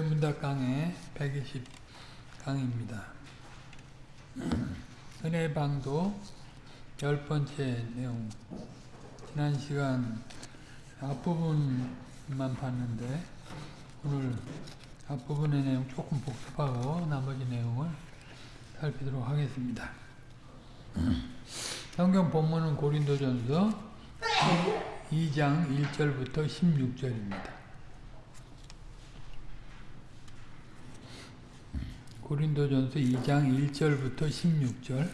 문답 강의 120 강의입니다. 은혜 방도 열 번째 내용 지난 시간 앞부분만 봤는데 오늘 앞부분의 내용 조금 복습하고 나머지 내용을 살피도록 하겠습니다. 성경 본문은 고린도전서 2장 1절부터 16절입니다. 고린도전서 2장 1절부터 16절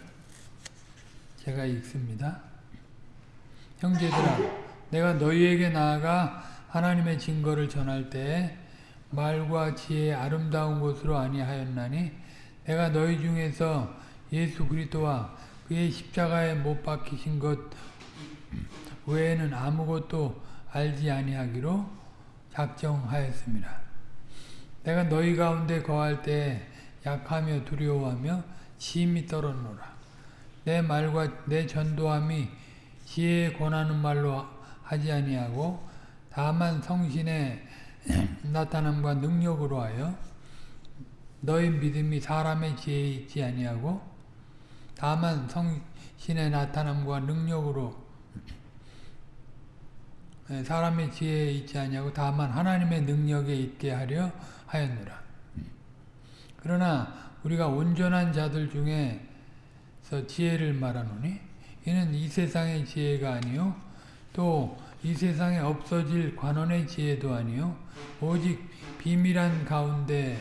제가 읽습니다. 형제들아 내가 너희에게 나아가 하나님의 증거를 전할 때에 말과 지혜의 아름다운 것으로 아니하였나니 내가 너희 중에서 예수 그리스도와 그의 십자가에 못 박히신 것 외에는 아무것도 알지 아니하기로 작정하였습니다. 내가 너희 가운데 거할 때 약하며 두려워하며 심히 떨었노라. 내 말과 내 전도함이 지혜에 권하는 말로 하지 아니하고 다만 성신의 나타남과 능력으로 하여 너희 믿음이 사람의 지혜에 있지 아니하고 다만 성신의 나타남과 능력으로 사람의 지혜에 있지 아니하고 다만 하나님의 능력에 있게 하려 하였노라. 그러나 우리가 온전한 자들 중에서 지혜를 말하노니 이는 이 세상의 지혜가 아니요 또 이 세상에 없어질 관원의 지혜도 아니요 오직 비밀한 가운데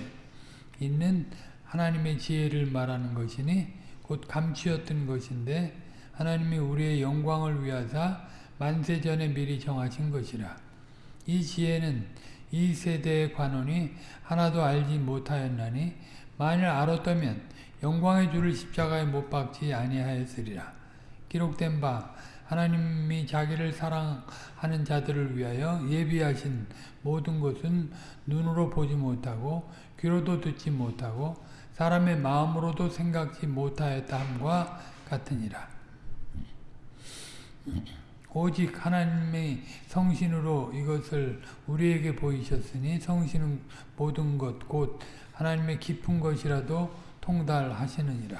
있는 하나님의 지혜를 말하는 것이니 곧 감추었던 것인데 하나님이 우리의 영광을 위하사 만세전에 미리 정하신 것이라. 이 지혜는 이 세대의 관원이 하나도 알지 못하였나니 만일 알았다면 영광의 주를 십자가에 못 박지 아니하였으리라. 기록된 바 하나님이 자기를 사랑하는 자들을 위하여 예비하신 모든 것은 눈으로 보지 못하고 귀로도 듣지 못하고 사람의 마음으로도 생각지 못하였다 함과 같으니라. 오직 하나님의 성신으로 이것을 우리에게 보이셨으니 성신은 모든 것 곧 하나님의 깊은 것이라도 통달하시느니라.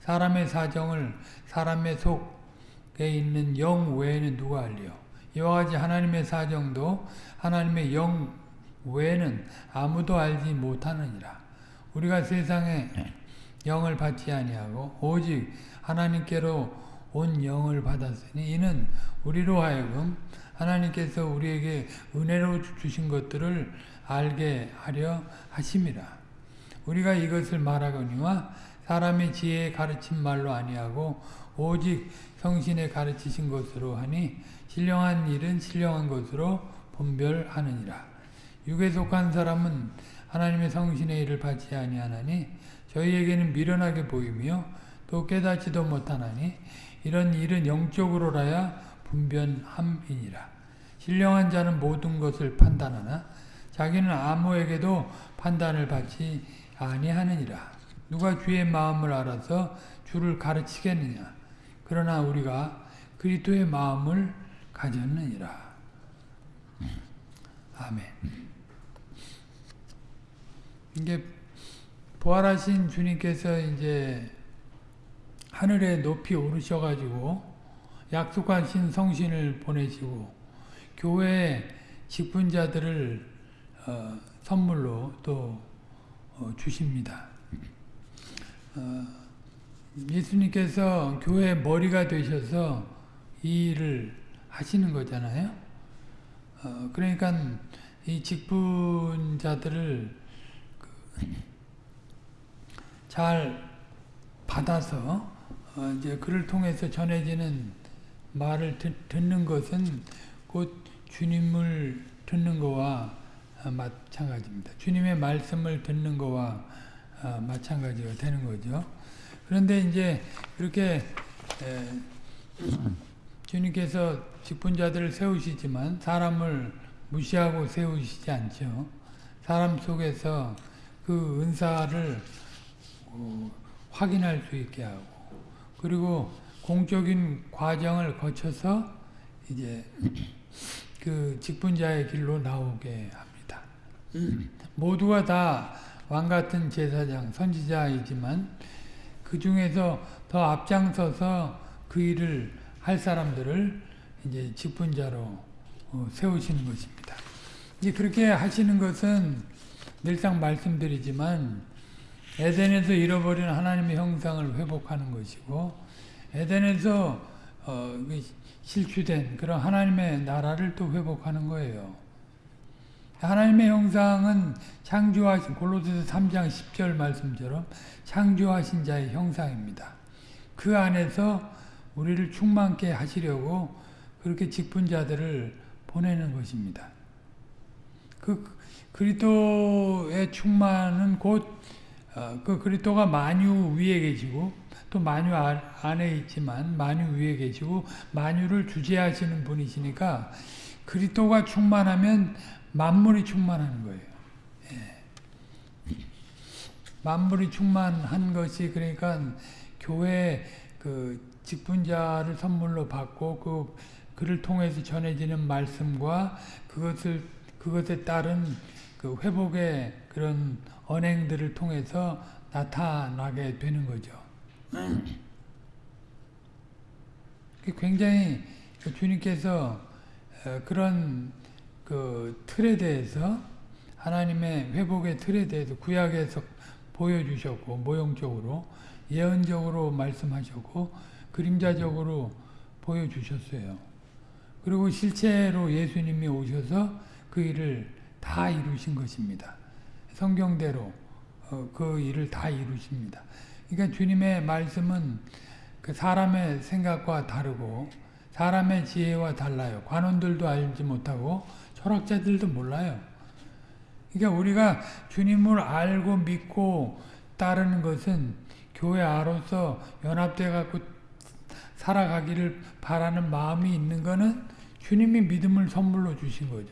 사람의 사정을 사람의 속에 있는 영 외에는 누가 알리요? 이와 같이 하나님의 사정도 하나님의 영 외에는 아무도 알지 못하느니라. 우리가 세상에 영을 받지 아니하고 오직 하나님께로 온 영을 받았으니 이는 우리로 하여금 하나님께서 우리에게 은혜로 주신 것들을 알게 하려 하심이라. 우리가 이것을 말하거니와 사람의 지혜에 가르친 말로 아니하고 오직 성신에 가르치신 것으로 하니 신령한 일은 신령한 것으로 분별하느니라. 육에 속한 사람은 하나님의 성신의 일을 받지 아니하나니 저희에게는 미련하게 보이며 또 깨닫지도 못하나니 이런 일은 영적으로라야 분변함이니라. 신령한 자는 모든 것을 판단하나 자기는 아무에게도 판단을 받지 아니하느니라. 누가 주의 마음을 알아서 주를 가르치겠느냐. 그러나 우리가 그리스도의 마음을 가졌느니라. 아멘. 이게 부활하신 주님께서 이제 하늘에 높이 오르셔가지고 약속하신 성신을 보내시고 교회에 직분자들을 어, 선물로 또 어, 주십니다. 어, 예수님께서 교회의 머리가 되셔서 이 일을 하시는 거잖아요. 어, 그러니까 이 직분자들을 잘 받아서 어, 이제 그를 통해서 전해지는 말을 듣, 듣는 것은 곧 주님을 듣는 거와 마찬가지입니다. 주님의 말씀을 듣는 거와 마찬가지가 되는 거죠. 그런데 이제 그렇게 주님께서 직분자들을 세우시지만 사람을 무시하고 세우시지 않죠. 사람 속에서 그 은사를 어, 확인할 수 있게 하고 그리고 공적인 과정을 거쳐서 이제 그 직분자의 길로 나오게 합니다. 모두가 다 왕같은 제사장, 선지자이지만 그 중에서 더 앞장서서 그 일을 할 사람들을 이제 직분자로 어, 세우시는 것입니다. 이제 그렇게 하시는 것은 늘상 말씀드리지만 에덴에서 잃어버린 하나님의 형상을 회복하는 것이고 에덴에서 어, 실추된 그런 하나님의 나라를 또 회복하는 거예요. 하나님의 형상은 창조하신 골로새서 3장 10절 말씀처럼 창조하신 자의 형상입니다. 그 안에서 우리를 충만케 하시려고 그렇게 직분자들을 보내는 것입니다. 그 그리스도의 충만은 곧 그 어, 그리스도가 만유 위에 계시고 또 만유 안에 있지만 만유 위에 계시고 만유를 주재하시는 분이시니까 그리스도가 충만하면 만물이 충만하는 거예요. 예. 만물이 충만한 것이 그러니까 교회 그 직분자를 선물로 받고 그 그를 통해서 전해지는 말씀과 그것을 그것에 따른 그 회복의 그런 언행들을 통해서 나타나게 되는 거죠. 굉장히 그 주님께서 어, 그런 그 틀에 대해서 하나님의 회복의 틀에 대해서 구약에서 보여주셨고 모형적으로 예언적으로 말씀하셨고 그림자적으로 보여주셨어요. 그리고 실체로 예수님이 오셔서 그 일을 다 이루신 것입니다. 성경대로 어, 그 일을 다 이루십니다. 그러니까 주님의 말씀은 그 사람의 생각과 다르고 사람의 지혜와 달라요. 관원들도 알지 못하고 철학자들도 몰라요. 그러니까 우리가 주님을 알고 믿고 따르는 것은 교회 아로서 연합돼 갖고 살아가기를 바라는 마음이 있는 것은 주님이 믿음을 선물로 주신 거죠.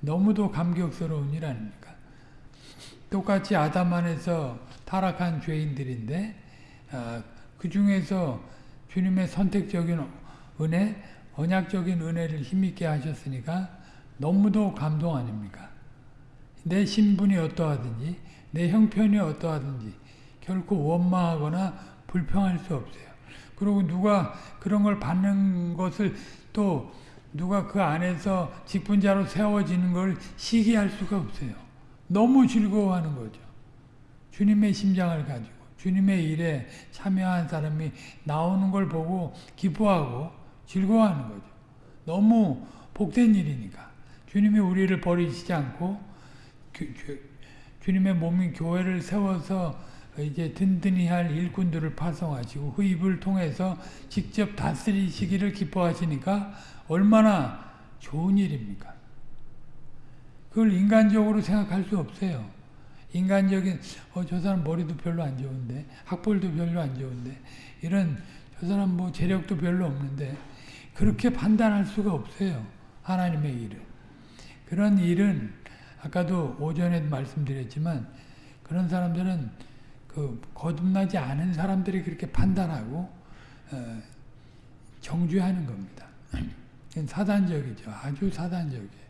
너무도 감격스러운 일 아닙니까? 똑같이 아담 안에서 타락한 죄인들인데 어, 그 중에서 주님의 선택적인 은혜, 언약적인 은혜를 힘있게 하셨으니까 너무도 감동 아닙니까? 내 신분이 어떠하든지 내 형편이 어떠하든지 결코 원망하거나 불평할 수 없어요. 그리고 누가 그런 걸 받는 것을 또 누가 그 안에서 직분자로 세워지는 걸 시기할 수가 없어요. 너무 즐거워하는 거죠. 주님의 심장을 가지고 주님의 일에 참여한 사람이 나오는 걸 보고 기뻐하고 즐거워하는 거죠. 너무 복된 일이니까. 주님이 우리를 버리시지 않고 주님의 몸인 교회를 세워서 이제 든든히 할 일꾼들을 파송하시고 흡입을 통해서 직접 다스리시기를 기뻐하시니까 얼마나 좋은 일입니까? 그걸 인간적으로 생각할 수 없어요. 인간적인 어, 저 사람 머리도 별로 안 좋은데 학벌도 별로 안 좋은데 이런 저 사람 뭐 재력도 별로 없는데 그렇게 판단할 수가 없어요. 하나님의 일을. 그런 일은 아까도 오전에 말씀드렸지만 그런 사람들은 그 거듭나지 않은 사람들이 그렇게 판단하고 어, 정죄하는 겁니다. 사단적이죠. 아주 사단적이에요.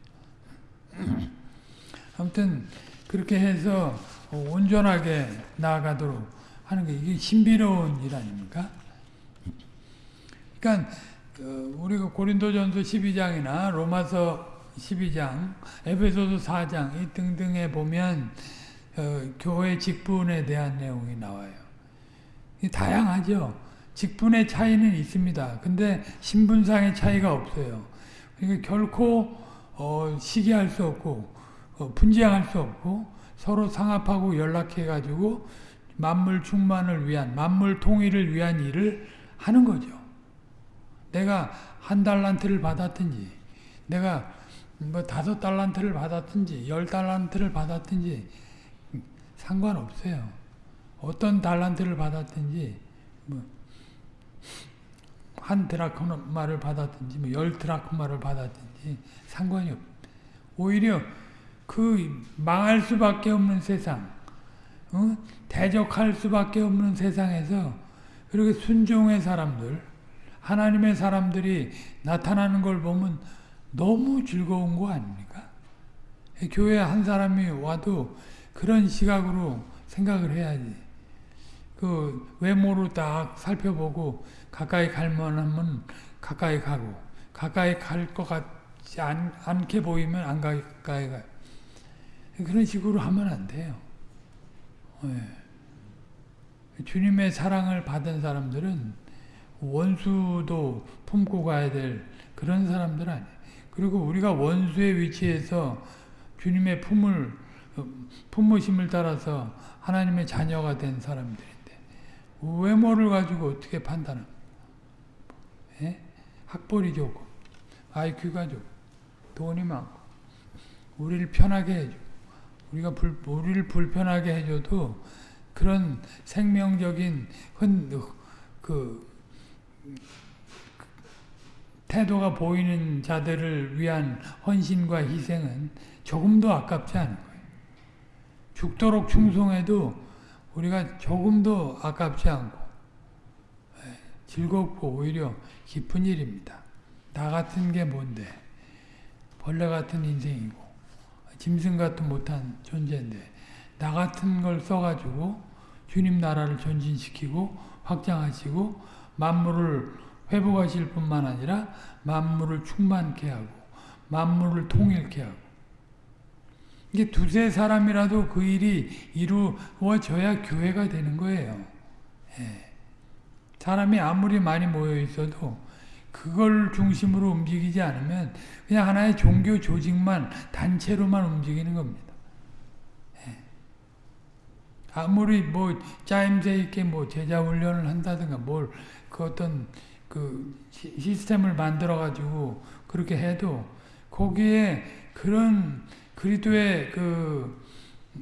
아무튼 그렇게 해서 온전하게 나아가도록 하는 게 이게 신비로운 일 아닙니까? 그러니까 어, 우리가 고린도전서 12장이나 로마서 12장, 에베소서 4장 이 등등에 보면 어, 교회 직분에 대한 내용이 나와요. 다양하죠. 직분의 차이는 있습니다. 근데 신분상의 차이가 없어요. 그러니까 결코 어, 시기할 수 없고 어, 분쟁할 수 없고 서로 상합하고 연락해가지고 만물 충만을 위한 만물 통일을 위한 일을 하는 거죠. 내가 한 달란트를 받았든지 내가 뭐 다섯 달란트를 받았든지 열 달란트를 받았든지 상관없어요. 어떤 달란트를 받았든지 뭐 한 드라크마를 받았든지 뭐 열 드라크마를 받았든지 상관이 없. 오히려 그 망할 수밖에 없는 세상, 어? 대적할 수밖에 없는 세상에서 그렇게 순종의 사람들, 하나님의 사람들이 나타나는 걸 보면 너무 즐거운 거 아닙니까? 교회 한 사람이 와도 그런 시각으로 생각을 해야지. 그 외모로 딱 살펴보고 가까이 갈 만하면 가까이 가고 가까이 갈 것 같 지 않, 않게 보이면 안 가까이 가요. 그런 식으로 하면 안 돼요. 예. 주님의 사랑을 받은 사람들은 원수도 품고 가야 될 그런 사람들 아니에요. 그리고 우리가 원수의 위치에서 주님의 품을 품으심을 따라서 하나님의 자녀가 된 사람들인데 외모를 가지고 어떻게 판단합니까? 예? 학벌이 좋고 IQ가 좋고 돈이 많고 우리를 편하게 해주고 우리가 불, 우리를 불편하게 해줘도 그런 생명적인 흔, 그 태도가 보이는 자들을 위한 헌신과 희생은 조금도 아깝지 않은 거예요. 죽도록 충성해도 우리가 조금도 아깝지 않고 예, 즐겁고 오히려 기쁜 일입니다. 나 같은 게 뭔데 벌레 같은 인생이고 짐승 같은 못한 존재인데 나 같은 걸 써가지고 주님 나라를 전진시키고 확장하시고 만물을 회복하실 뿐만 아니라 만물을 충만케 하고 만물을 통일케 하고 이게 두세 사람이라도 그 일이 이루어져야 교회가 되는 거예요. 예. 사람이 아무리 많이 모여 있어도 그걸 중심으로 움직이지 않으면 그냥 하나의 종교 조직만 단체로만 움직이는 겁니다. 예. 아무리 뭐 짜임새 있게 뭐 제자 훈련을 한다든가 뭘 그 어떤 그 시스템을 만들어 가지고 그렇게 해도 거기에 그런 그리스도의 그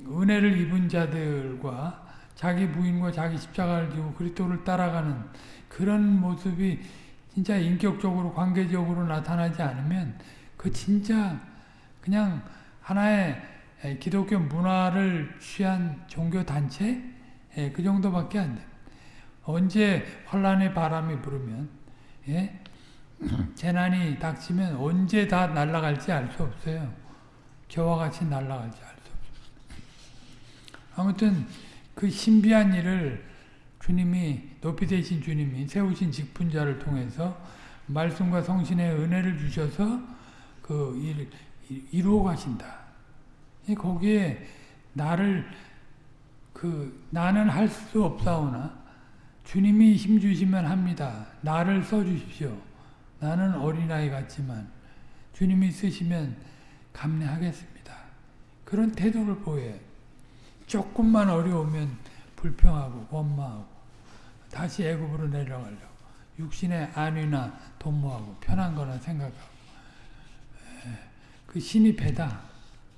은혜를 입은 자들과 자기 부인과 자기 십자가를 지고 그리스도를 따라가는 그런 모습이 진짜 인격적으로 관계적으로 나타나지 않으면 그 진짜 그냥 하나의 기독교 문화를 취한 종교 단체 예, 그 정도밖에 안 돼. 언제 환란의 바람이 불으면 예? 재난이 닥치면 언제 다 날아갈지 알 수 없어요. 저와 같이 날아갈지 알 수 없어요. 아무튼 그 신비한 일을 주님이 높이 되신 주님이 세우신 직분자를 통해서 말씀과 성신의 은혜를 주셔서 그 일을 이루어 가신다. 거기에 나를 그 나는 할 수 없사오나 주님이 힘 주시면 합니다. 나를 써 주십시오. 나는 어린아이 같지만 주님이 쓰시면 감내하겠습니다. 그런 태도를 보여 조금만 어려우면 불평하고 원망하고 다시 애굽으로 내려가려고 육신의 안위나 도모하고 편한 거나 생각하고 그 신이 배다.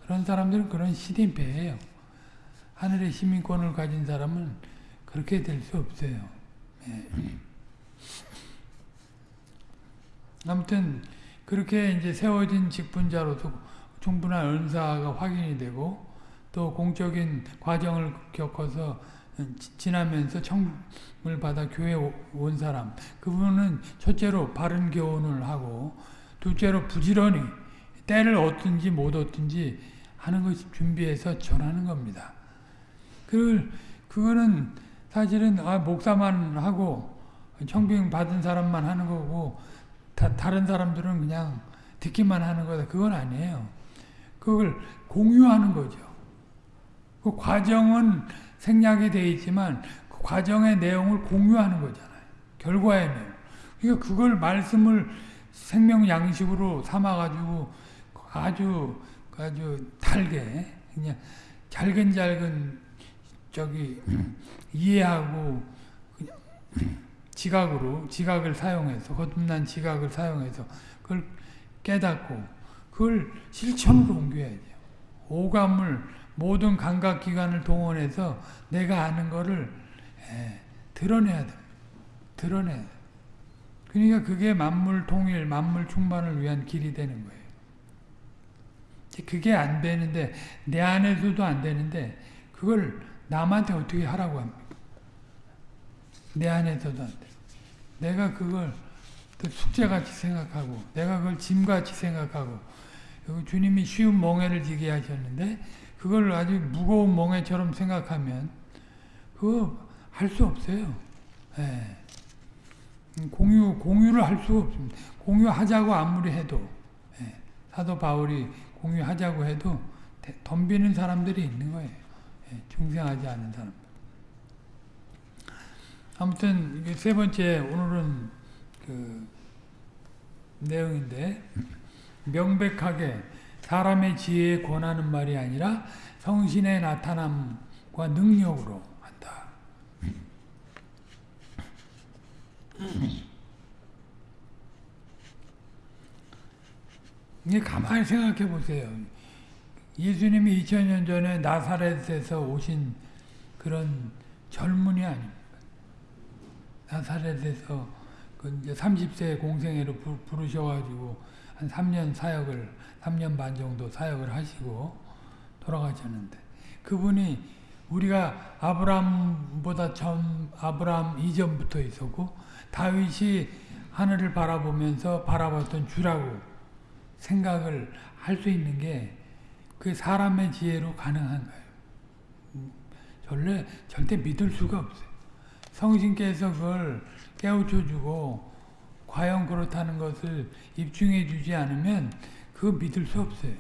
그런 사람들은 그런 신이 배예요. 하늘의 시민권을 가진 사람은 그렇게 될 수 없어요. 아무튼 그렇게 이제 세워진 직분자로서 충분한 은사가 확인이 되고 또 공적인 과정을 겪어서 지나면서 청을 받아 교회 온 사람 그분은 첫째로 바른 교훈을 하고 둘째로 부지런히 때를 얻든지 못 얻든지 하는 것이 준비해서 전하는 겁니다. 그 그거는 사실은 아, 목사만 하고 청빙 받은 사람만 하는 거고 다, 다른 사람들은 그냥 듣기만 하는 거다. 그건 아니에요. 그걸 공유하는 거죠. 그 과정은 생략이 되어 있지만 그 과정의 내용을 공유하는 거잖아요. 결과의 내용. 그러니까 그걸 말씀을 생명 양식으로 삼아가지고 아주 아주 달게 그냥 잘근잘근 저기 이해하고 지각으로 지각을 사용해서 거듭난 지각을 사용해서 그걸 깨닫고 그걸 실천으로 옮겨야 돼요. 오감을 모든 감각기관을 동원해서 내가 아는 거를 에, 드러내야 돼. 드러내야 돼. 그러니까 그게 만물 통일, 만물 충만을 위한 길이 되는 거예요. 그게 안 되는데 내 안에서도 안 되는데 그걸 남한테 어떻게 하라고 합니까? 내 안에서도 안 돼. 내가 그걸 숙제같이 생각하고 내가 그걸 짐같이 생각하고 그 주님이 쉬운 멍해를 지게 하셨는데 그걸 아주 무거운 멍해처럼 생각하면 그거 할 수 없어요. 예. 공유 공유를 할 수 없습니다. 공유하자고 아무리 해도 예. 사도 바울이 공유하자고 해도 덤비는 사람들이 있는 거예요. 예. 중생하지 않은 사람. 아무튼 세 번째 오늘은 그 내용인데 명백하게 사람의 지혜에 권하는 말이 아니라 성신의 나타남과 능력으로 한다. 이게 가만히 생각해 보세요. 예수님이 2000년 전에 나사렛에서 오신 그런 젊은이 아닙니까? 나사렛에서 그 이제 30세 공생애로 부르셔가지고 한 3년 사역을 3년 반 정도 사역을 하시고 돌아가셨는데 그분이 우리가 아브라함보다 전 아브라함 이전부터 있었고 다윗이 하늘을 바라보면서 바라봤던 주라고 생각을 할 수 있는 게 그 사람의 지혜로 가능한 거예요. 절대, 절대 믿을 수가 없어요. 성신께서 그걸 깨우쳐 주고 과연 그렇다는 것을 입증해 주지 않으면 그거 믿을 수 없어요.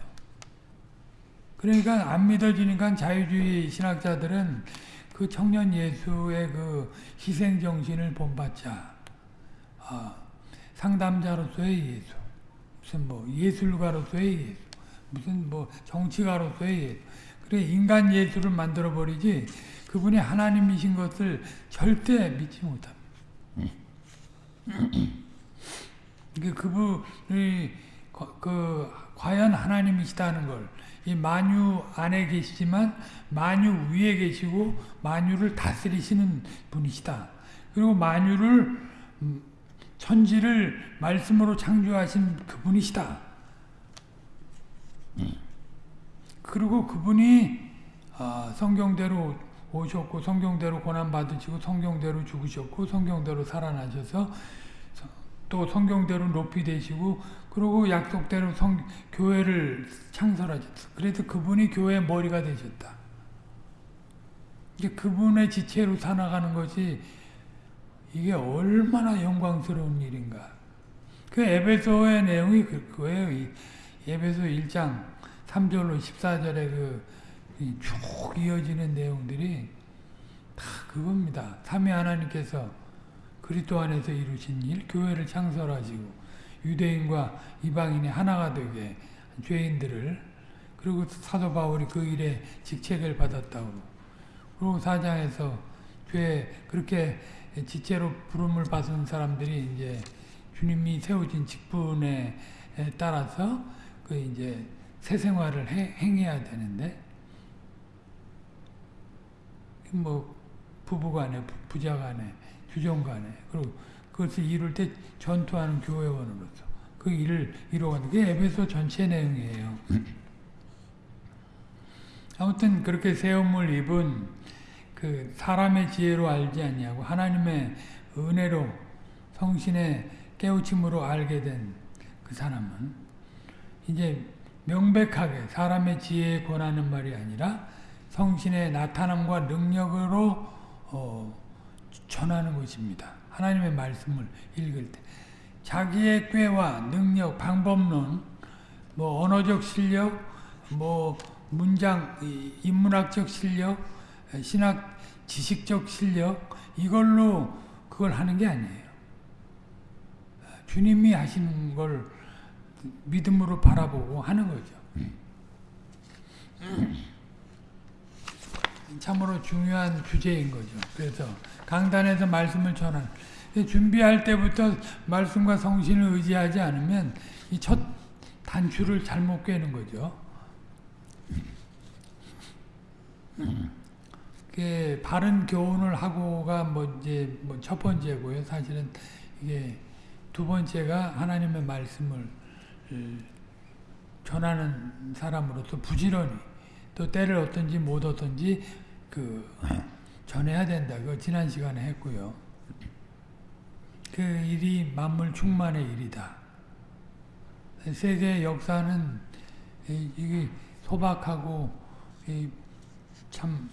그러니까 안 믿어지니까 자유주의 신학자들은 그 청년 예수의 그 희생 정신을 본받자. 아, 상담자로서의 예수. 무슨 뭐 예술가로서의 예수. 무슨 뭐 정치가로서의 예수. 그래 인간 예수를 만들어 버리지 그분이 하나님이신 것을 절대 믿지 못합니다. 그분이 그 과연 하나님이시다는 걸 이 만유 안에 계시지만 만유 위에 계시고 만유를 다스리시는 분이시다. 그리고 만유를 천지를 말씀으로 창조하신 그분이시다. 그리고 그분이 성경대로 오셨고 성경대로 고난 받으시고 성경대로 죽으셨고 성경대로 살아나셔서 또 성경대로 높이 되시고 그리고 약속대로 성, 교회를 창설하셨어. 그래서 그분이 교회의 머리가 되셨다. 이게 그분의 지체로 살아가는 것이 이게 얼마나 영광스러운 일인가. 그 에베소의 내용이 그거예요. 에베소 1장 3절로 14절에 그쭉 이어지는 내용들이 다 그겁니다. 삼위 하나님께서 그리스도 안에서 이루신 일, 교회를 창설하시고 유대인과 이방인이 하나가 되게 죄인들을 그리고 사도 바울이 그 일에 직책을 받았다고. 그리고 사장에서 죄 그렇게 지체로 부름을 받은 사람들이 이제 주님이 세우신 직분에 따라서 그 이제 새 생활을 해, 행해야 되는데 뭐 부부간에 부자간에 주종간에 그리고 그것을 이룰 때 전투하는 교회원으로서 그 일을 이루어가는 게 에베소 전체 내용이에요. 아무튼 그렇게 세움을 입은 그 사람의 지혜로 알지 않냐고 하나님의 은혜로 성신의 깨우침으로 알게 된 그 사람은 이제 명백하게 사람의 지혜에 권하는 말이 아니라 성신의 나타남과 능력으로 어, 전하는 것입니다. 하나님의 말씀을 읽을 때 자기의 꾀와 능력, 방법론, 뭐 언어적 실력, 뭐 문장, 인문학적 실력, 신학 지식적 실력 이걸로 그걸 하는 게 아니에요. 주님이 하시는 걸 믿음으로 바라보고 하는 거죠. 참으로 중요한 주제인 거죠. 그래서 강단에서 말씀을 전하는 준비할 때부터 말씀과 성신을 의지하지 않으면 이 첫 단추를 잘못 꿰는 거죠. 그 바른 교훈을 하고가 뭐 이제 뭐 첫 번째고요. 사실은 이게 두 번째가 하나님의 말씀을 전하는 사람으로서 부지런히 또 때를 어떤지 못 어떤지 그 전해야 된다. 그 지난 시간에 했고요. 그 일이 만물 충만의 일이다. 세계 역사는 이, 이게 소박하고 이, 참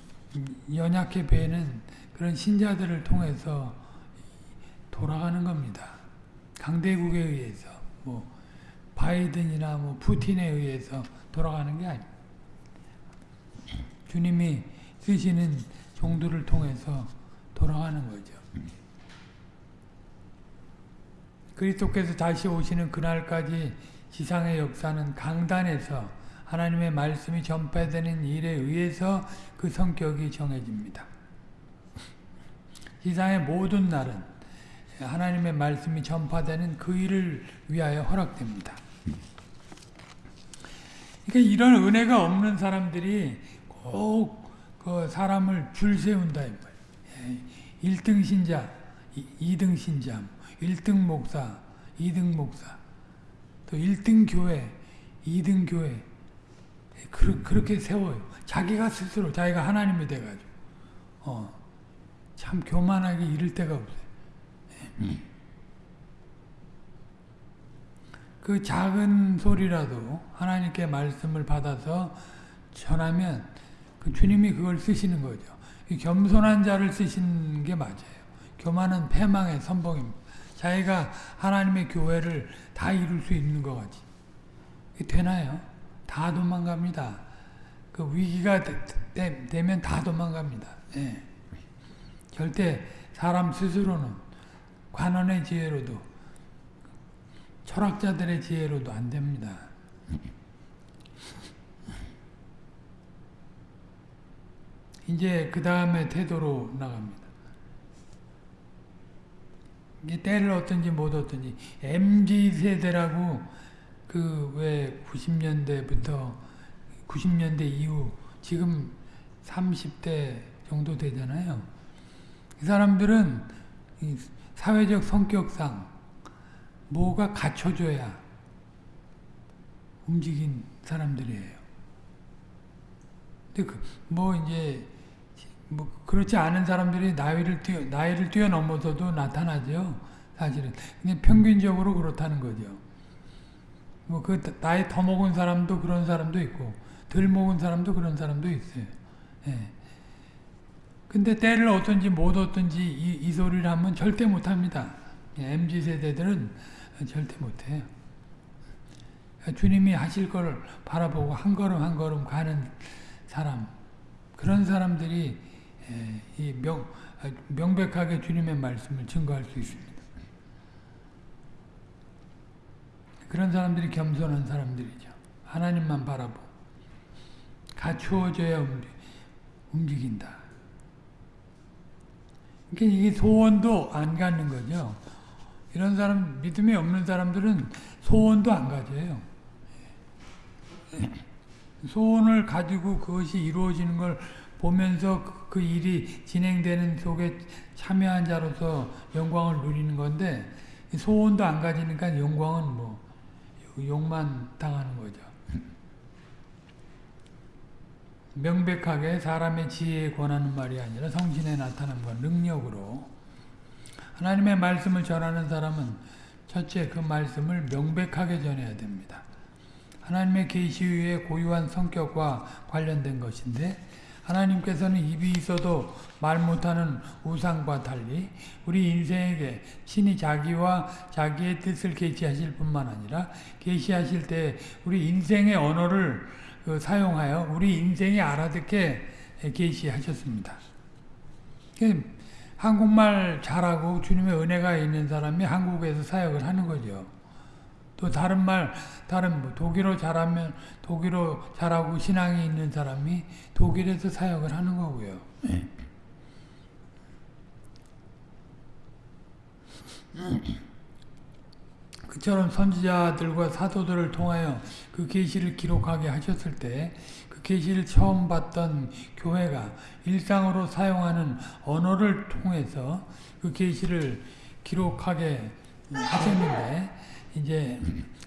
연약해 보이는 그런 신자들을 통해서 돌아가는 겁니다. 강대국에 의해서 뭐 바이든이나 뭐 푸틴에 의해서 돌아가는 게 아닙니다. 주님이 쓰시는 종들을 통해서 돌아가는 거죠. 그리스도께서 다시 오시는 그날까지 지상의 역사는 강단에서 하나님의 말씀이 전파되는 일에 의해서 그 성격이 정해집니다. 지상의 모든 날은 하나님의 말씀이 전파되는 그 일을 위하여 허락됩니다. 그러니까 이런 은혜가 없는 사람들이 꼭 그 사람을 줄 세운다 이 말이에요. 1등 신자, 2등 신자, 1등 목사, 2등 목사, 또 1등 교회, 2등 교회 그, 그렇게 세워요. 자기가 스스로 자기가 하나님이 돼가지고 어, 참 교만하게 이를 데가 없어요. 그 작은 소리라도 하나님께 말씀을 받아서 전하면 그 주님이 그걸 쓰시는 거죠. 겸손한 자를 쓰신 게 맞아요. 교만은 패망의 선봉입니다. 자기가 하나님의 교회를 다 이룰 수 있는 것 같이. 되나요? 다 도망갑니다. 그 위기가 되, 면다 도망갑니다. 예. 절대 사람 스스로는 관원의 지혜로도 철학자들의 지혜로도 안 됩니다. 이제 그 다음에 태도로 나갑니다. 이게 때를 어떤지 못 어떤지 MZ 세대라고 그 왜 90년대부터 90년대 이후 지금 30대 정도 되잖아요. 이 사람들은 사회적 성격상 뭐가 갖춰줘야 움직인 사람들이에요. 근데 그 뭐 이제 뭐 그렇지 않은 사람들이 나이를 뛰어 나이를 뛰어넘어서도 나타나죠. 사실은 그냥 평균적으로 그렇다는 거죠. 뭐 그 나이 더 먹은 사람도 그런 사람도 있고 덜 먹은 사람도 그런 사람도 있어요. 예. 근데 때를 어떤지 못 어떤지 이, 이 소리를 하면 절대 못합니다. MZ 세대들은 절대 못해요. 주님이 하실 걸 바라보고 한 걸음 한 걸음 가는 사람 그런 사람들이 이 명, 명백하게 주님의 말씀을 증거할 수 있습니다. 그런 사람들이 겸손한 사람들이죠. 하나님만 바라보고 갖추어져야 움직 인다. 그러니까 이게 소원도 안 갖는 거죠. 이런 사람, 믿음이 없는 사람들은 소원도 안 가져요. 소원을 가지고 그것이 이루어지는 걸 보면서 그, 그 일이 진행되는 속에 참여한 자로서 영광을 누리는 건데 소원도 안 가지니까 영광은 뭐 욕만 당하는 거죠. 명백하게 사람의 지혜에 권하는 말이 아니라 성신에 나타난 것, 능력으로 하나님의 말씀을 전하는 사람은 첫째 그 말씀을 명백하게 전해야 됩니다. 하나님의 계시의 고유한 성격과 관련된 것인데 하나님께서는 입이 있어도 말 못하는 우상과 달리 우리 인생에게 신이 자기와 자기의 뜻을 계시하실 뿐만 아니라 계시하실 때 우리 인생의 언어를 그 사용하여 우리 인생이 알아듣게 계시하셨습니다. 한국말 잘하고 주님의 은혜가 있는 사람이 한국에서 사역을 하는 거죠. 또 다른 말, 다른 뭐 독일어 잘하면 독일어 잘하고 신앙이 있는 사람이 독일에서 사역을 하는 거고요. 네. 그처럼 선지자들과 사도들을 통하여 그 계시를 기록하게 하셨을 때 그 계시를 처음 봤던 교회가 일상으로 사용하는 언어를 통해서 그 계시를 기록하게 하셨는데 이제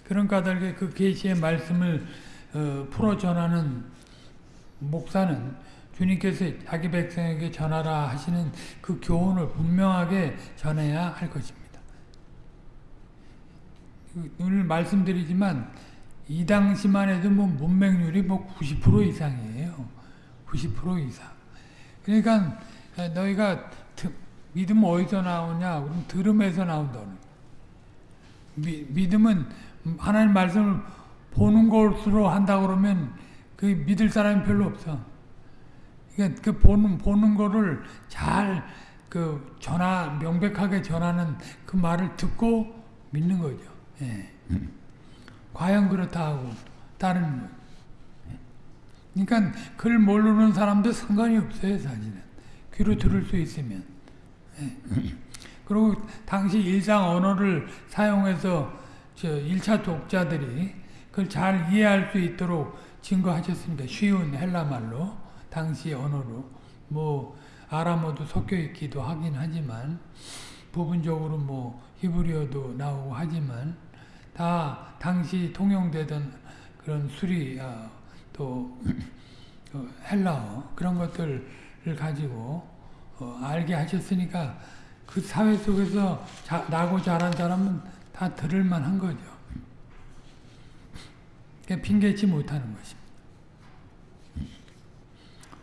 그런 까닭에 그 계시의 말씀을 어, 풀어 전하는 목사는 주님께서 자기 백성에게 전하라 하시는 그 교훈을 분명하게 전해야 할 것입니다. 오늘 말씀드리지만 이 당시만 해도 뭐 문맹률이 뭐 90% 이상이에요. 90% 이상. 그러니까 너희가 믿음 어디서 나오냐? 그럼 들음에서 나온다는. 미, 믿음은 하나님 말씀을 보는 것으로 한다 그러면 그 믿을 사람이 별로 없어. 그러니까 그 보는 보는 거를 잘 그 전하 명백하게 전하는 그 말을 듣고 믿는 거죠. 예. 과연 그렇다 하고 다른 거. 그러니까 글 모르는 사람도 상관이 없어요, 사실은. 귀로 들을 수 있으면. 예. 그리고 당시 일상 언어를 사용해서 저 1차 독자들이 그걸 잘 이해할 수 있도록 증거하셨습니다. 쉬운 헬라말로 당시 언어로 뭐 아람어도 섞여 있기도 하긴 하지만 부분적으로 뭐 히브리어도 나오고 하지만 다 당시 통용되던 그런 수리 아, 또 어, 헬라어 그런 것들을 가지고 어, 알게 하셨으니까 그 사회 속에서 자, 나고 자란 사람은 다 들을 만한 거죠. 핑계치 못하는 것입니다.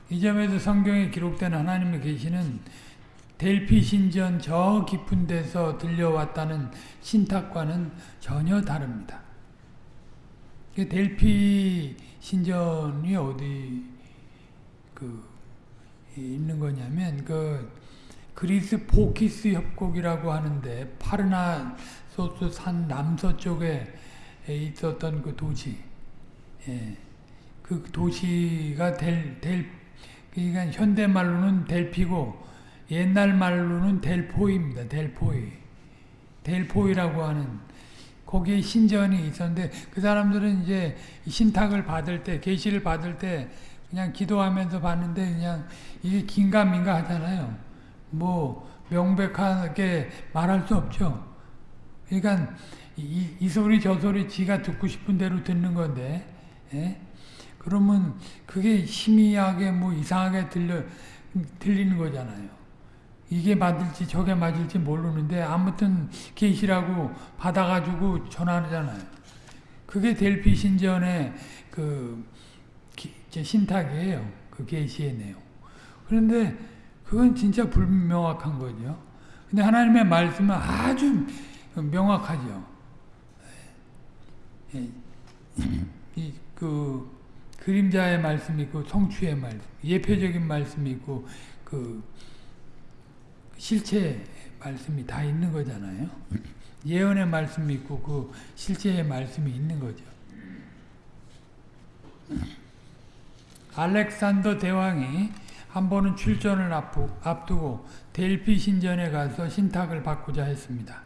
이 점에서 성경에 기록된 하나님의 계시는 델피 신전 저 깊은 데서 들려왔다는 신탁과는 전혀 다릅니다. 델피 신전이 어디 그 있는 거냐면 그 그리스 포키스 협곡이라고 하는데 파르나소스 산 남서쪽에 있었던 그 도시, 예. 그 도시가 델, 델, 그러니까 현대 말로는 델피고 옛날 말로는 델포입니다. 델포이. 델포이라고 하는 거기에 신전이 있었는데 그 사람들은 이제 신탁을 받을 때 계시를 받을 때 그냥 기도하면서 봤는데 그냥 이게 긴가민가 하잖아요. 뭐 명백하게 말할 수 없죠. 그러니까 이, 이, 소리 저 소리 지가 듣고 싶은 대로 듣는 건데 예? 그러면 그게 희미하게 뭐 이상하게 들려 들리는 거잖아요. 이게 맞을지 저게 맞을지 모르는데 아무튼 계시라고 받아가지고 전하잖아요. 그게 델피 신전의 그 신탁이에요. 그 계시의 내용. 그런데 그건 진짜 불명확한 거죠. 근데 하나님의 말씀은 아주 명확하죠. 이 그 그림자의 말씀이 있고 성취의 말씀, 예표적인 말씀이 있고 그 실체 말씀이 다 있는 거잖아요. 예언의 말씀이 있고 그 실제의 말씀이 있는 거죠. 알렉산더 대왕이 한 번은 출전을 앞두고 델피 신전에 가서 신탁을 받고자 했습니다.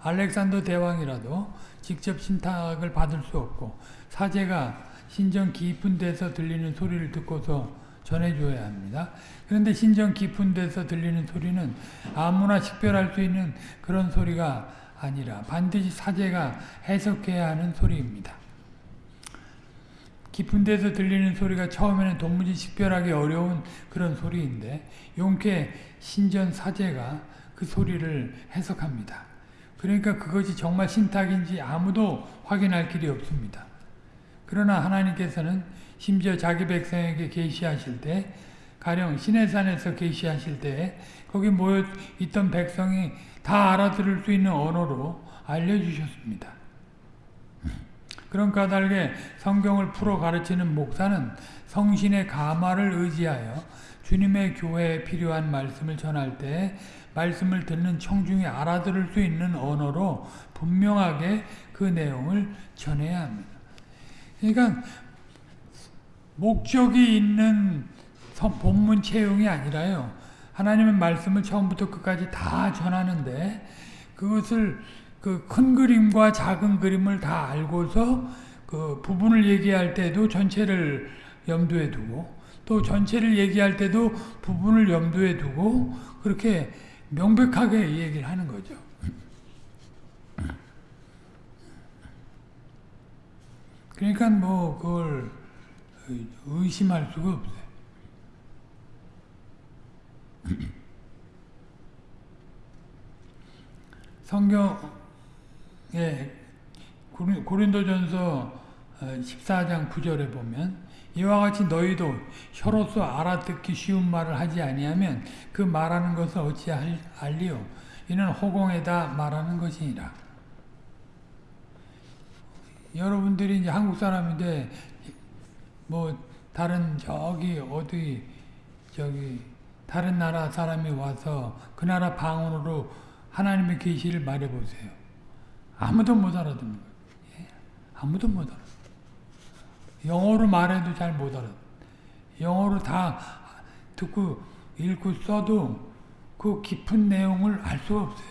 알렉산더 대왕이라도 직접 신탁을 받을 수 없고 사제가 신전 깊은 데서 들리는 소리를 듣고서 전해줘야 합니다. 그런데 신전 깊은 데서 들리는 소리는 아무나 식별할 수 있는 그런 소리가 아니라 반드시 사제가 해석해야 하는 소리입니다. 깊은 데서 들리는 소리가 처음에는 도무지 식별하기 어려운 그런 소리인데 용케 신전 사제가 그 소리를 해석합니다. 그러니까 그것이 정말 신탁인지 아무도 확인할 길이 없습니다. 그러나 하나님께서는 심지어 자기 백성에게 계시하실 때 가령 시내산에서 계시하실 때 거기 모여 있던 백성이 다 알아들을 수 있는 언어로 알려주셨습니다. 그런 까닭에 성경을 풀어 가르치는 목사는 성신의 가마를 의지하여 주님의 교회에 필요한 말씀을 전할 때 말씀을 듣는 청중이 알아들을 수 있는 언어로 분명하게 그 내용을 전해야 합니다. 그러니까 목적이 있는 본문 채용이 아니라요. 하나님의 말씀을 처음부터 끝까지 다 전하는데 그것을 그 큰 그림과 작은 그림을 다 알고서 그 부분을 얘기할 때도 전체를 염두에 두고 또 전체를 얘기할 때도 부분을 염두에 두고 그렇게 명백하게 얘기를 하는 거죠. 그러니까 뭐 그걸 의심할 수가 없어요. 성경 에 고린도전서 14장 9절에 보면 이와 같이 너희도 혀로서 알아듣기 쉬운 말을 하지 아니하면 그 말하는 것을 어찌 알리요 이는 허공에다 말하는 것이니라. 여러분들이 이제 한국 사람인데 뭐 다른 저기 어디 저기 다른 나라 사람이 와서 그 나라 방언으로 하나님의 계시를 말해 보세요. 아무도 못 알아듣는 거예요. 예? 아무도 못 알아. 영어로 말해도 잘 못 알아. 영어로 다 듣고 읽고 써도 그 깊은 내용을 알 수가 없어요.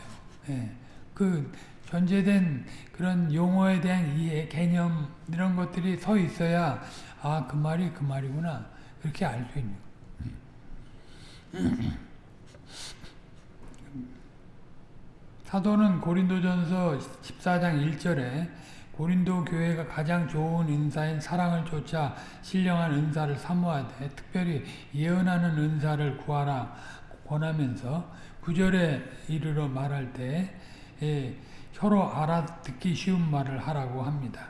예. 그 전제된 그런 용어에 대한 이해, 개념 이런 것들이 서 있어야 아 그 말이 그 말이구나 그렇게 알 수 있는 사도는 고린도전서 14장 1절에 고린도 교회가 가장 좋은 은사인 사랑을 쫓아 신령한 은사를 사모하되 특별히 예언하는 은사를 구하라 권하면서 9절에 이르러 말할 때 예, 혀로 알아듣기 쉬운 말을 하라고 합니다.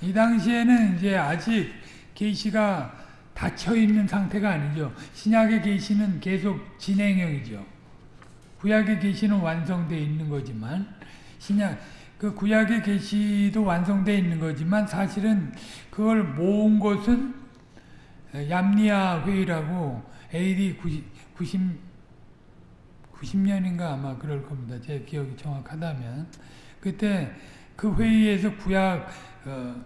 이 당시에는 이제 아직 계시가 닫혀 있는 상태가 아니죠. 신약의 계시는 계속 진행형이죠. 구약의 계시는 완성되어 있는 거지만 신약 그 구약의 계시도 완성되어 있는 거지만 사실은 그걸 모은 것은 얌리아 회의라고 AD 90, 90 90년인가 아마 그럴 겁니다. 제 기억이 정확하다면 그때 그 회의에서 구약 어,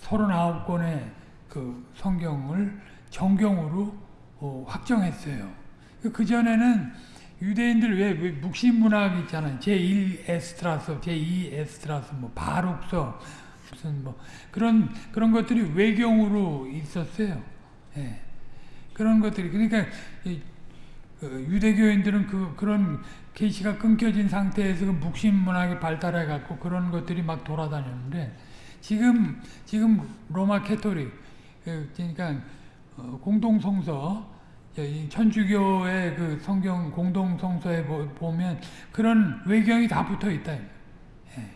39권의 그 성경을 정경으로 어, 확정했어요. 그 전에는 유대인들 왜, 왜 묵신 문학 있잖아요. 제1 에스트라서, 제2 에스트라서, 뭐 바룩서 무슨 뭐 그런 그런 것들이 외경으로 있었어요. 예. 그런 것들이 그러니까 그 유대교인들은 그 그런 계시가 끊겨진 상태에서 그 묵신 문학이 발달해 갖고 그런 것들이 막 돌아다녔는데 지금 지금 로마 캐토릭 그 그러니까 어, 공동 성서 천주교의 그 성경 공동 성서에 보면 그런 외경이 다 붙어 있다. 예.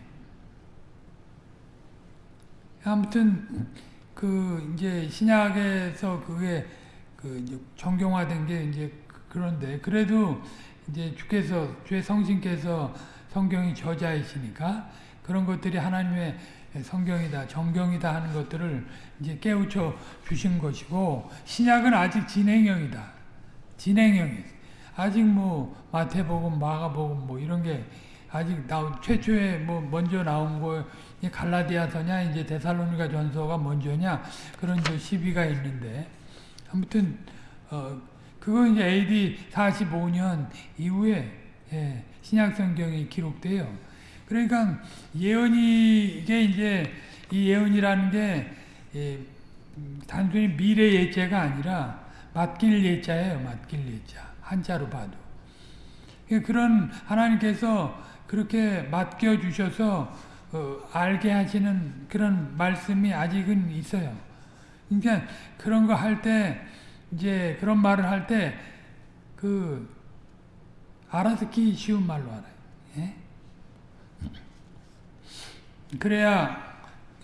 아무튼 그 이제 신약에서 그게 그 정경화된 게 이제 그런데 그래도 이제 주께서 주의 성신께서 성경이 저자이시니까 그런 것들이 하나님의 성경이다, 정경이다 하는 것들을 이제 깨우쳐 주신 것이고 신약은 아직 진행형이다. 진행형이 아직 뭐 마태복음, 마가복음 뭐 이런 게 아직 나 최초에 뭐 먼저 나온 거 갈라디아서냐 이제 데살로니가 전서가 먼저냐 그런 저 시비가 있는데 아무튼 어 그건 이제 AD 45년 이후에 예, 신약 성경이 기록돼요. 그러니까 예언이 이게 이제 이 예언이라는 게 예, 단순히 미래 예자가 아니라 맡길 예자예요. 맡길 예자 한자로 봐도 예, 그런 하나님께서 그렇게 맡겨 주셔서 어, 알게 하시는 그런 말씀이 아직은 있어요. 그러니까 그런 거 할 때 이제 그런 말을 할 때 그 알아듣기 쉬운 말로 알아요. 예? 그래야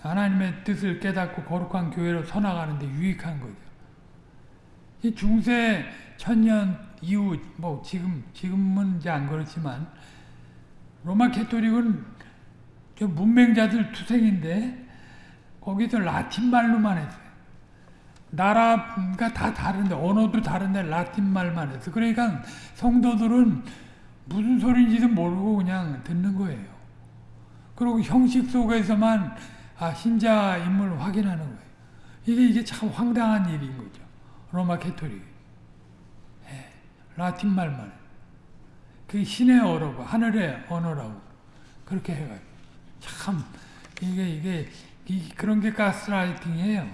하나님의 뜻을 깨닫고 거룩한 교회로 서나가는데 유익한 거죠. 중세 천년 이후 뭐 지금 지금은 이제 안 그렇지만 로마 Catholic은 저 문맹자들 투성인데 거기서 라틴 말로만 했어요. 나라가 다 다른데 언어도 다른데 라틴 말만 해서 그러니까 성도들은 무슨 소리인지도 모르고 그냥 듣는 거예요. 그리고 형식 속에서만 아, 신자 인물을 확인하는 거예요. 이게 이게 참 황당한 일인 거죠. 로마 캐토릭. 예, 라틴 말만. 그 신의 언어고 하늘의 언어라고 그렇게 해가지고 참 이게 이게 이, 그런 게 가스라이팅이에요.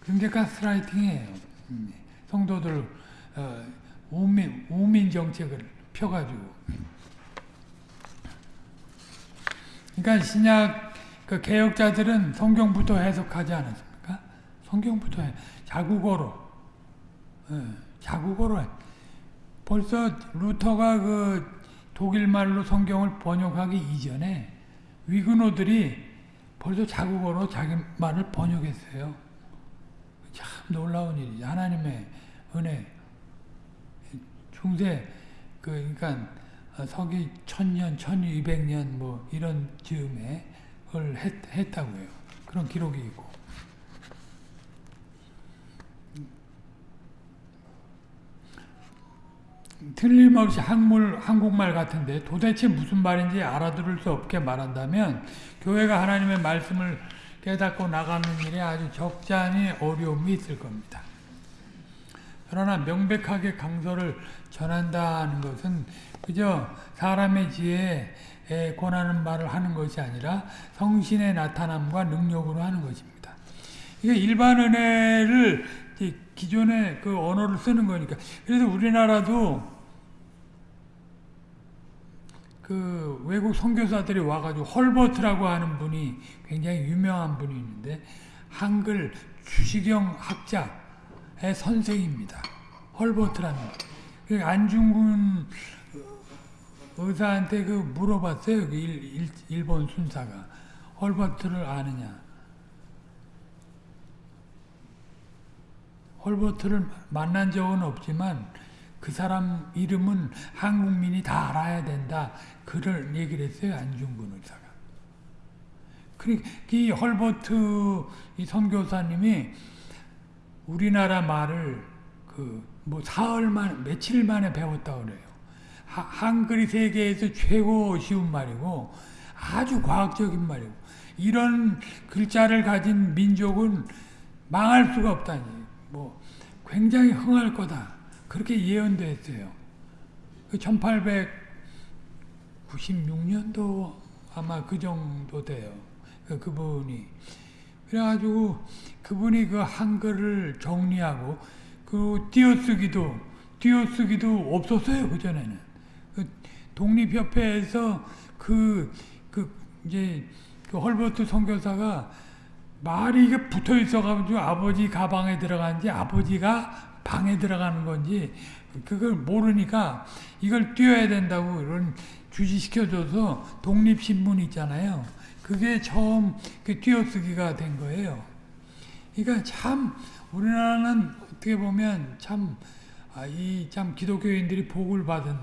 그런 게 가스라이팅이에요. 음, 성도들 어, 우민 우민 정책을 펴가지고. 그러니까 신약 그 개혁자들은 성경부터 해석하지 않았습니까? 성경부터 해. 자국어로. 예, 자국어로 해. 벌써 루터가 그 독일말로 성경을 번역하기 이전에 위그노들이 벌써 자국어로 자기 말을 번역했어요. 참 놀라운 일이죠. 하나님의 은혜. 중세 그 그러니까 서기 천년, 천이백년 뭐 이런 즈음에 그걸 했, 했다고요. 그런 기록이 있고. 틀림없이 한물, 한국말 같은데 도대체 무슨 말인지 알아들을 수 없게 말한다면 교회가 하나님의 말씀을 깨닫고 나가는 일에 아주 적잖이 어려움이 있을 겁니다. 그러나 명백하게 강서를 전한다는 것은 그저 사람의 지혜에 권하는 말을 하는 것이 아니라 성신의 나타남과 능력으로 하는 것입니다. 이게 일반 은혜를 기존의 그 언어를 쓰는 거니까. 그래서 우리나라도 그 외국 선교사들이 와가지고 헐버트라고 하는 분이 굉장히 유명한 분이 있는데 한글 주시경 학자의 선생입니다. 헐버트라는 그 안중근 의사한테 그 물어봤어요. 그 일, 일, 일본 순사가 헐버트를 아느냐. 헐버트를 만난 적은 없지만 그 사람 이름은 한국민이 다 알아야 된다. 그를 얘기를 했어요. 안중근 의사가. 그러니까 이 헐버트 이 선교사님이 우리나라 말을 그 뭐 사흘 만 며칠 만에 배웠다 그래요. 하, 한글이 세계에서 최고 쉬운 말이고 아주 과학적인 말이고 이런 글자를 가진 민족은 망할 수가 없다니. 뭐 굉장히 흥할 거다. 그렇게 예언됐어요. 1896년도 아마 그 정도 돼요. 그 그분이. 그래가지고 그분이 그 한글을 정리하고 그 띄어쓰기도 띄어쓰기도 없었어요. 그 전에는. 그 독립협회에서 그, 그, 이제, 그 헐버트 선교사가 말이 이게 붙어 있어가지고 아버지 가방에 들어간지 아버지가 방에 들어가는 건지 그걸 모르니까 이걸 띄워야 된다고 이런 주지시켜줘서 독립신문 있잖아요. 그게 처음 그 띄어쓰기가 된 거예요. 그러니까 참 우리나라는 어떻게 보면 참, 아, 이참 기독교인들이 복을 받은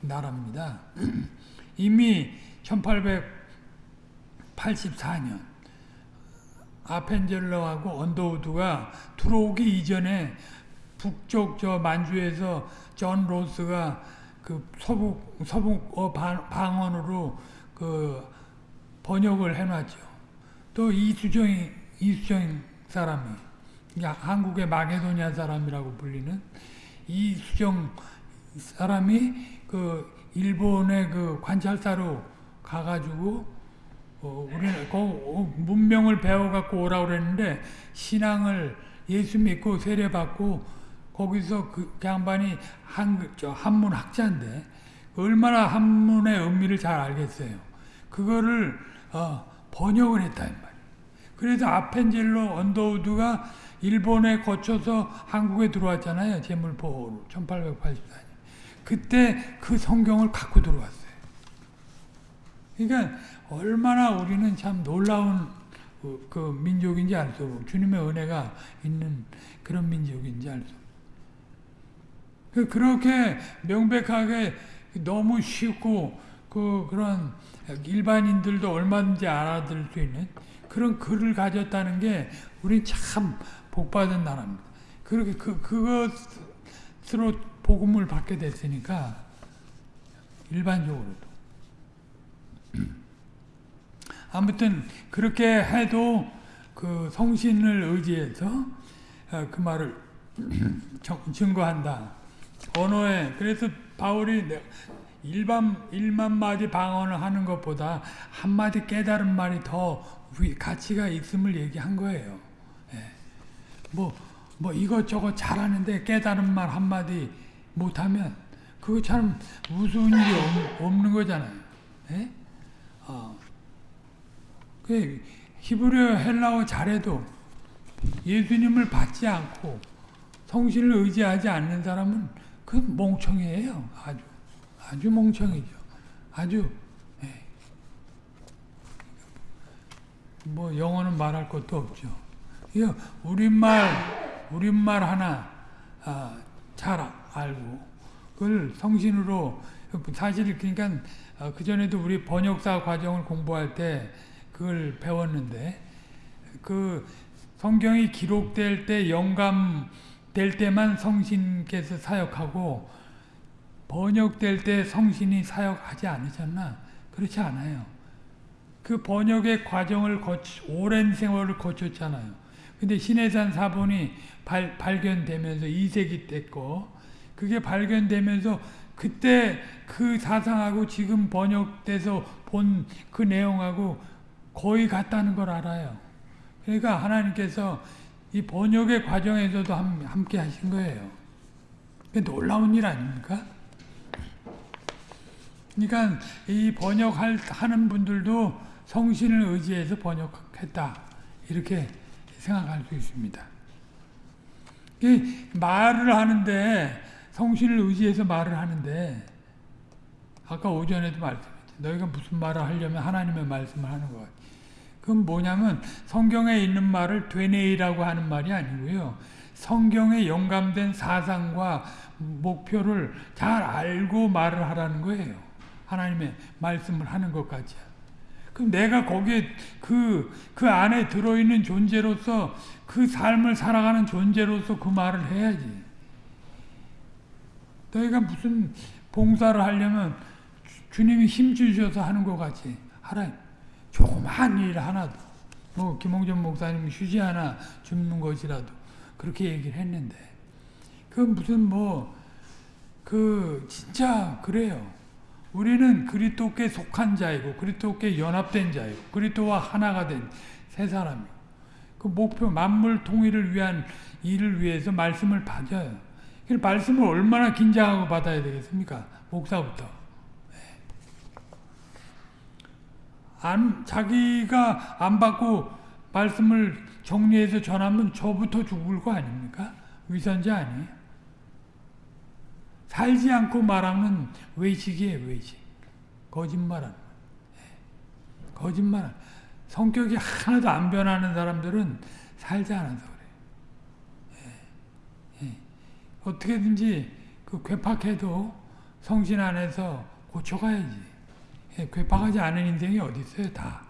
나라입니다. 이미 1884년 아펜젤러하고 언더우드가 들어오기 이전에 북쪽 저 만주에서 존 로스가 그 서북 서북 어 방언으로 그 번역을 해놨죠. 또 이수정 이수정 사람이 한국의 마게도니아 사람이라고 불리는 이수정 사람이 그 일본의 그 관찰사로 가가지고 어, 우리는 그 문명을 배워갖고 오라고 그랬는데 신앙을 예수 믿고 세례 받고 거기서 그 양반이 한, 저 한문 학자인데 얼마나 한문의 의미를 잘 알겠어요. 그거를 어, 번역을 했다 이 말이에요. 그래서 아펜젤로 언더우드가 일본에 거쳐서 한국에 들어왔잖아요. 재물포로 1884년. 그때 그 성경을 갖고 들어왔어요. 그러니까 얼마나 우리는 참 놀라운 그, 그 민족인지 알 수 없고 주님의 은혜가 있는 그런 민족인지 알 수 없고 그 그렇게 명백하게 너무 쉽고 그 그런 일반인들도 얼마든지 알아들을 수 있는 그런 글을 가졌다는 게 우리 참 복받은 나라입니다. 그렇게 그 그것으로 복음을 받게 됐으니까 일반적으로도 아무튼 그렇게 해도 그 성신을 의지해서 그 말을 증거한다. 언어에 그래서 바울이 일반 일만 마디 방언을 하는 것보다 한 마디 깨달은 말이 더 가치가 있음을 얘기한 거예요. 예. 뭐, 뭐 이것저것 잘하는데 깨달은 말 한 마디 못하면 그거 참 무서운 일이 없, 는 거잖아요. 예? 어. 그 히브리어 헬라어 잘해도 예수님을 받지 않고 성신을 의지하지 않는 사람은 그 멍청이에요. 아주 아주 멍청이죠. 아주 예. 뭐 영어는 말할 것도 없죠. 우리말 우리말 하나 아, 잘 알고 그걸 성신으로 사실 그러니까 그 전에도 우리 번역사 과정을 공부할 때 그걸 배웠는데 그 성경이 기록될 때 영감 될 때만 성신께서 사역하고 번역될 때 성신이 사역하지 않으셨나? 그렇지 않아요. 그 번역의 과정을 거치, 오랜 세월을 거쳤잖아요. 근데 신해산 사본이 발, 발견되면서 이세기 때 거 그게 발견되면서 그때 그 사상하고 지금 번역돼서 본 그 내용하고 거의 같다는 걸 알아요. 그러니까 하나님께서 이 번역의 과정에서도 함께 하신 거예요. 놀라운 일 아닙니까? 그러니까 이 번역하는 분들도 성신을 의지해서 번역했다. 이렇게 생각할 수 있습니다. 말을 하는데 성신을 의지해서 말을 하는데 아까 오전에도 말씀했죠. 너희가 무슨 말을 하려면 하나님의 말씀을 하는 것 그건 뭐냐면 성경에 있는 말을 되뇌이라고 하는 말이 아니고요. 성경에 영감된 사상과 목표를 잘 알고 말을 하라는 거예요. 하나님의 말씀을 하는 것 같이. 그럼 내가 거기에 그, 그 안에 들어있는 존재로서 그 삶을 살아가는 존재로서 그 말을 해야지. 너희가 무슨 봉사를 하려면 주님이 힘 주셔서 하는 것 같이 하라. 조그마한 일 하나도 뭐 김홍전 목사님 휴지 하나 줍는 것이라도 그렇게 얘기를 했는데 그 무슨 뭐 그 진짜 그래요. 우리는 그리스도께 속한 자이고 그리스도께 연합된 자이고 그리스도와 하나가 된 세 사람이고 그 목표 만물 통일을 위한 일을 위해서 말씀을 받아요. 그 말씀을 얼마나 긴장하고 받아야 되겠습니까? 목사부터. 안, 자기가 안 받고 말씀을 정리해서 전하면 저부터 죽을 거 아닙니까? 위선자 아니에요? 살지 않고 말하는 외식이에요, 외식. 거짓말하는 예. 거짓말. 성격이 하나도 안 변하는 사람들은 살지 않아서 그래요. 예. 예. 어떻게든지 그 괴팍해도 성신 안에서 고쳐가야지. 예, 괴팍하지 않은 인생이 어디 있어요, 다.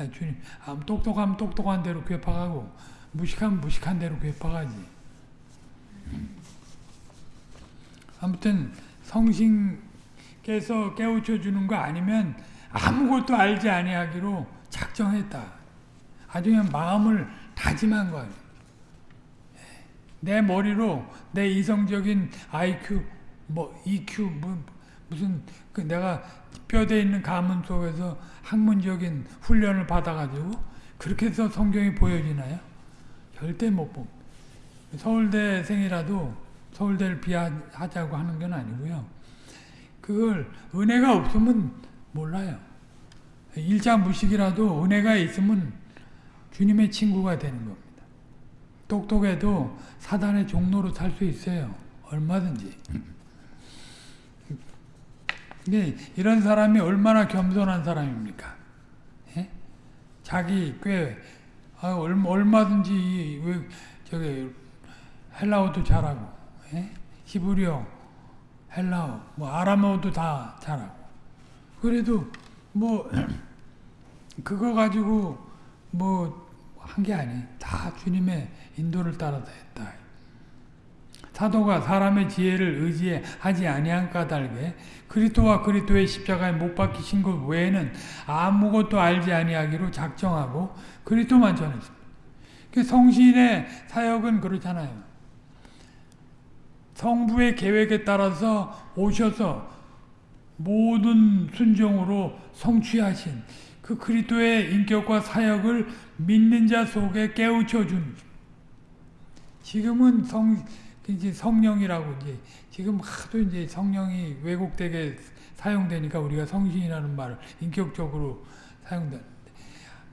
예, 주님, 아, 똑똑하면 똑똑한 대로 괴팍하고, 무식하면 무식한 대로 괴팍하지. 아무튼, 성신께서 깨우쳐 주는 거 아니면 아무것도 알지 아니하기로 작정했다. 아주 그냥 마음을 다짐한 거예요. 예, 내 머리로 내 이성적인 IQ, 뭐 EQ, 뭐 무슨 그 내가 뼈대 있는 가문 속에서 학문적인 훈련을 받아가지고 그렇게 해서 성경이 보여지나요? 절대 못 봅니다. 서울대생이라도 서울대를 비하하자고 하는 건 아니고요. 그걸 은혜가 없으면 몰라요. 일자 무식이라도 은혜가 있으면 주님의 친구가 되는 겁니다. 똑똑해도 사단의 종로로 살 수 있어요. 얼마든지. 네, 이런 사람이 얼마나 겸손한 사람입니까? 예? 자기 꽤 아, 얼마든지 왜 저기 헬라어도 잘하고 예? 히브리어, 헬라어, 뭐 아람어도 다 잘하고 그래도 뭐 그거 가지고 뭐 한 게 아니. 다 주님의 인도를 따라서 했다. 사도가 사람의 지혜를 의지하지 아니한 까닭에 그리스도와 그리스도의 십자가에 못 박히신 것 외에는 아무것도 알지 아니하기로 작정하고 그리스도만 전했습니다. 그 성신의 사역은 그렇잖아요. 성부의 계획에 따라서 오셔서 모든 순종으로 성취하신 그 그리스도의 인격과 사역을 믿는 자 속에 깨우쳐 준. 지금은 성 이제 성령이라고 이제 지금 하도 이제 성령이 왜곡되게 사용되니까 우리가 성신이라는 말을 인격적으로 사용되는데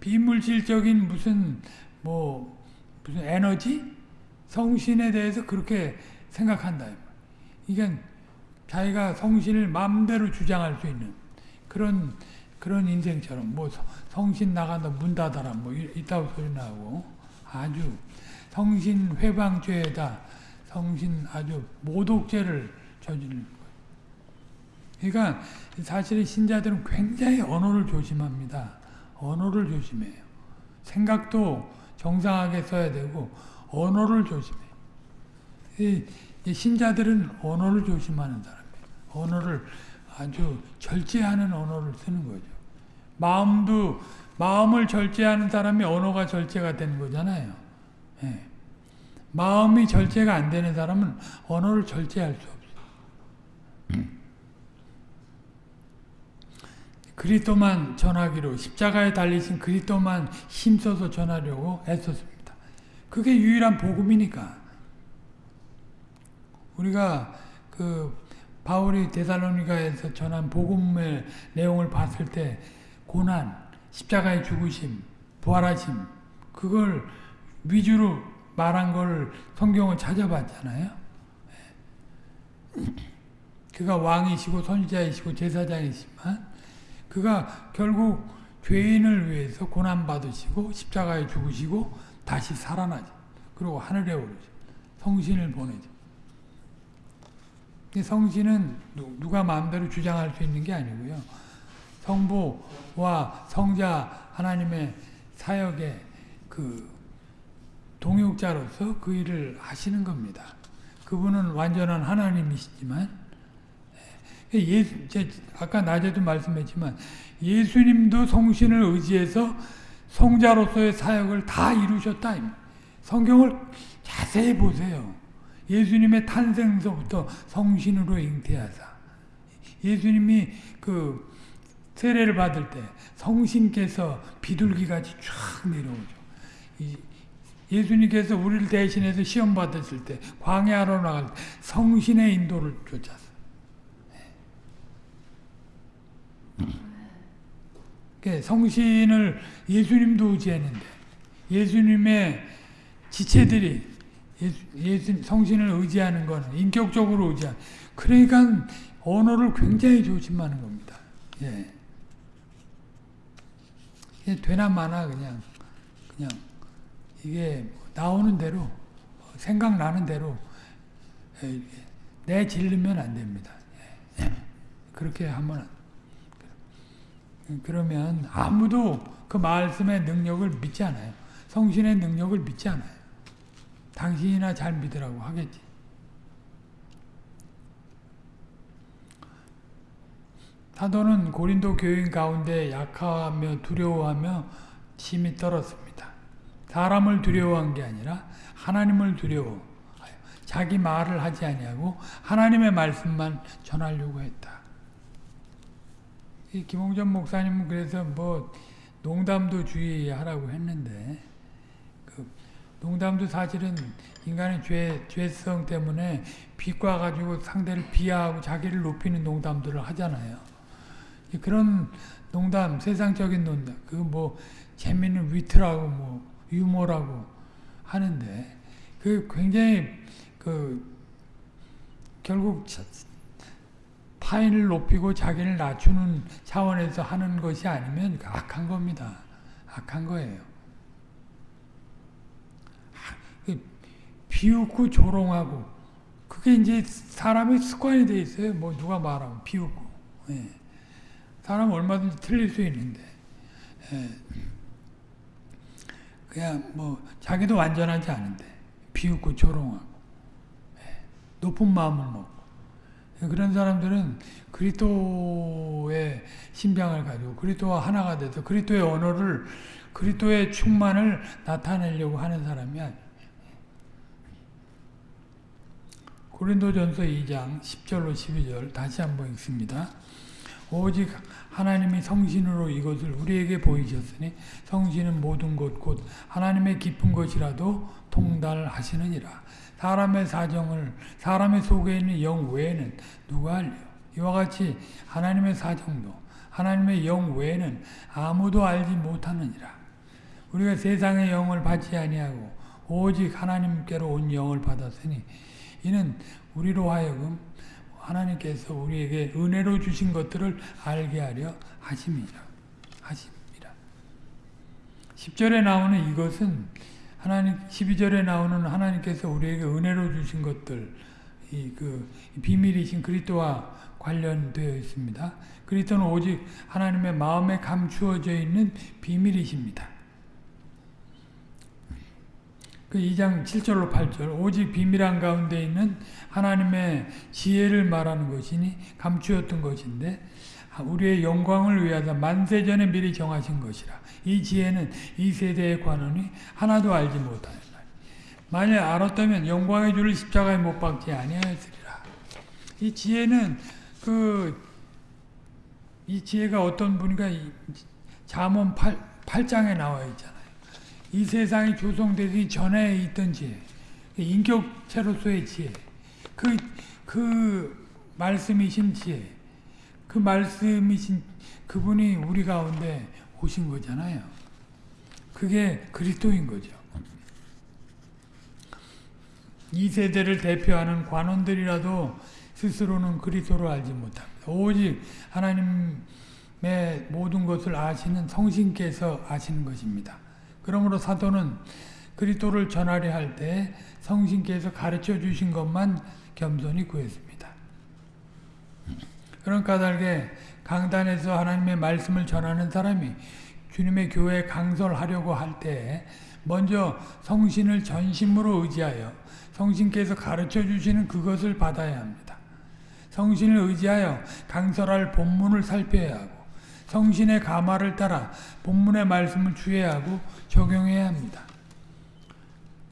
비물질적인 무슨 뭐 무슨 에너지? 성신에 대해서 그렇게 생각한다. 이게 자기가 성신을 마음대로 주장할 수 있는 그런 그런 인생처럼 뭐 성- 성신 나간다 문 닫아라 뭐 이- 이따위 소리 나고 아주 성신 회방죄에다 성신 아주 모독죄를 저지르는 거예요. 그러니까 사실 신자들은 굉장히 언어를 조심합니다. 언어를 조심해요. 생각도 정상하게 써야 되고 언어를 조심해요. 이, 이 신자들은 언어를 조심하는 사람이에요. 언어를 아주 절제하는 언어를 쓰는 거죠. 마음도 마음을 절제하는 사람이 언어가 절제가 되는 거잖아요. 예. 마음이 절제가 안 되는 사람은 언어를 절제할 수 없어요. 그리스도만 전하기로 십자가에 달리신 그리스도만 힘써서 전하려고 애썼습니다. 그게 유일한 복음이니까. 우리가 그 바울이 데살로니가에서 전한 복음의 내용을 봤을 때 고난, 십자가의 죽으심, 부활하심 그걸 위주로 말한 걸 성경을 찾아봤잖아요. 그가 왕이시고 선지자이시고 제사장이시지만 그가 결국 죄인을 위해서 고난 받으시고 십자가에 죽으시고 다시 살아나죠. 그리고 하늘에 오르죠. 성신을 보내죠. 성신은 누가 마음대로 주장할 수 있는 게 아니고요. 성부와 성자 하나님의 사역의 그 동역자로서 그 일을 하시는 겁니다. 그분은 완전한 하나님이시지만 예수, 아까 낮에도 말씀했지만 예수님도 성신을 의지해서 성자로서의 사역을 다 이루셨다. 성경을 자세히 보세요. 예수님의 탄생서부터 성신으로 잉태하사 예수님이 그 세례를 받을 때 성신께서 비둘기같이 쫙 내려오죠. 예수님께서 우리를 대신해서 시험 받았을 때 광야로 나갈 때 성신의 인도를 쫓았어. 성신을 예수님도 의지했는데 예수님의 지체들이 예수, 예수, 성신을 의지하는 것은 인격적으로 의지하는 그러니까 언어를 굉장히 조심하는 겁니다. 예. 되나 마나 그냥 그냥 이게 나오는 대로 생각나는 대로 내 질르면 안 됩니다. 예. 그렇게 하면 그러면 아무도 그 말씀의 능력을 믿지 않아요. 성신의 능력을 믿지 않아요. 당신이나 잘 믿으라고 하겠지. 사도는 고린도 교인 가운데 약하며 두려워하며 심히 떨었습니다. 사람을 두려워한 게 아니라 하나님을 두려워 자기 말을 하지 아니하고 하나님의 말씀만 전하려고 했다. 이 김홍전 목사님은 그래서 뭐 농담도 주의하라고 했는데 그 농담도 사실은 인간의 죄, 죄성 때문에 비과 가지고 상대를 비하하고 자기를 높이는 농담들을 하잖아요. 그런 농담, 세상적인 농담, 그뭐 재미있는 위트라고 뭐 유머라고 하는데 그 굉장히 그 결국 타인을 높이고 자기를 낮추는 차원에서 하는 것이 아니면 악한 겁니다. 악한 거예요. 비웃고 조롱하고 그게 이제 사람의 습관이 돼 있어요. 뭐 누가 말하면 비웃고. 예. 사람 얼마든지 틀릴 수 있는데 예. 그냥 뭐 자기도 완전하지 않은데 비웃고 조롱하고 예. 높은 마음을 먹고 그런 사람들은 그리스도의 심장을 가지고 그리스도와 하나가 돼서 그리스도의 언어를 그리스도의 충만을 나타내려고 하는 사람이야. 고린도전서 2장 10절로 12절 다시 한번 읽습니다. 오직 하나님이 성신으로 이것을 우리에게 보이셨으니 성신은 모든 것 곧 하나님의 깊은 것이라도 통달하시느니라. 사람의 사정을 사람의 속에 있는 영 외에는 누가 알려? 이와 같이 하나님의 사정도 하나님의 영 외에는 아무도 알지 못하느니라. 우리가 세상의 영을 받지 아니하고 오직 하나님께로 온 영을 받았으니 이는 우리로 하여금 하나님께서 우리에게 은혜로 주신 것들을 알게 하려 하심이라. 하십니다. 10절에 나오는 이것은 하나님 12절에 나오는 하나님께서 우리에게 은혜로 주신 것들 이 그 비밀이신 그리스도와 관련되어 있습니다. 그리스도는 오직 하나님의 마음에 감추어져 있는 비밀이십니다. 그 2장 7절로 8절 오직 비밀한 가운데 있는 하나님의 지혜를 말하는 것이니 감추었던 것인데 우리의 영광을 위하여 만세전에 미리 정하신 것이라 이 지혜는 이 세대의 관원이 하나도 알지 못하였다. 만일 알았다면 영광의 주를 십자가에 못 박지 아니하였으리라. 이 지혜는 그 이 지혜가 어떤 분인가 잠언 8, 8장에 나와 있잖아요. 이 세상이 조성되기 전에 있던 지혜, 인격체로서의 지혜, 그, 그 말씀이신 지혜, 그 말씀이신 그분이 우리 가운데 오신 거잖아요. 그게 그리스도인 거죠. 이 세대를 대표하는 관원들이라도 스스로는 그리스도를 알지 못합니다. 오직 하나님의 모든 것을 아시는 성신께서 아시는 것입니다. 그러므로 사도는 그리스도를 전하려 할 때 성신께서 가르쳐 주신 것만 겸손히 구했습니다. 그런 까닭에 강단에서 하나님의 말씀을 전하는 사람이 주님의 교회에 강설하려고 할 때 먼저 성신을 전심으로 의지하여 성신께서 가르쳐 주시는 그것을 받아야 합니다. 성신을 의지하여 강설할 본문을 살펴야 하고 성신의 가마를 따라 본문의 말씀을 주해야 하고 적용해야 합니다.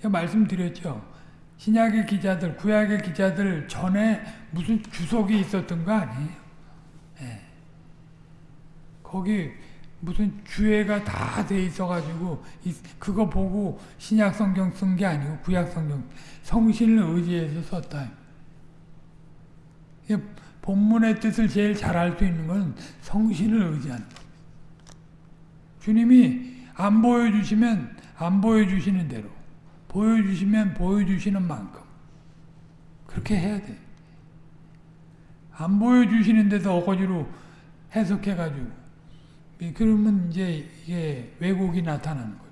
말씀드렸죠. 신약의 기자들, 구약의 기자들 전에 무슨 주석이 있었던 거 아니에요. 네. 거기 무슨 주해가 다 돼 있어가지고 그거 보고 신약 성경 쓴 게 아니고 구약 성경 성신을 의지해서 썼다. 본문의 뜻을 제일 잘 알 수 있는 건 성신을 의지하는. 주님이 안 보여주시면 안 보여주시는 대로 보여주시면 보여주시는 만큼 그렇게 해야 돼. 안 보여주시는데도 어거지로 해석해가지고 그러면 이제 이게 왜곡이 나타나는 거죠.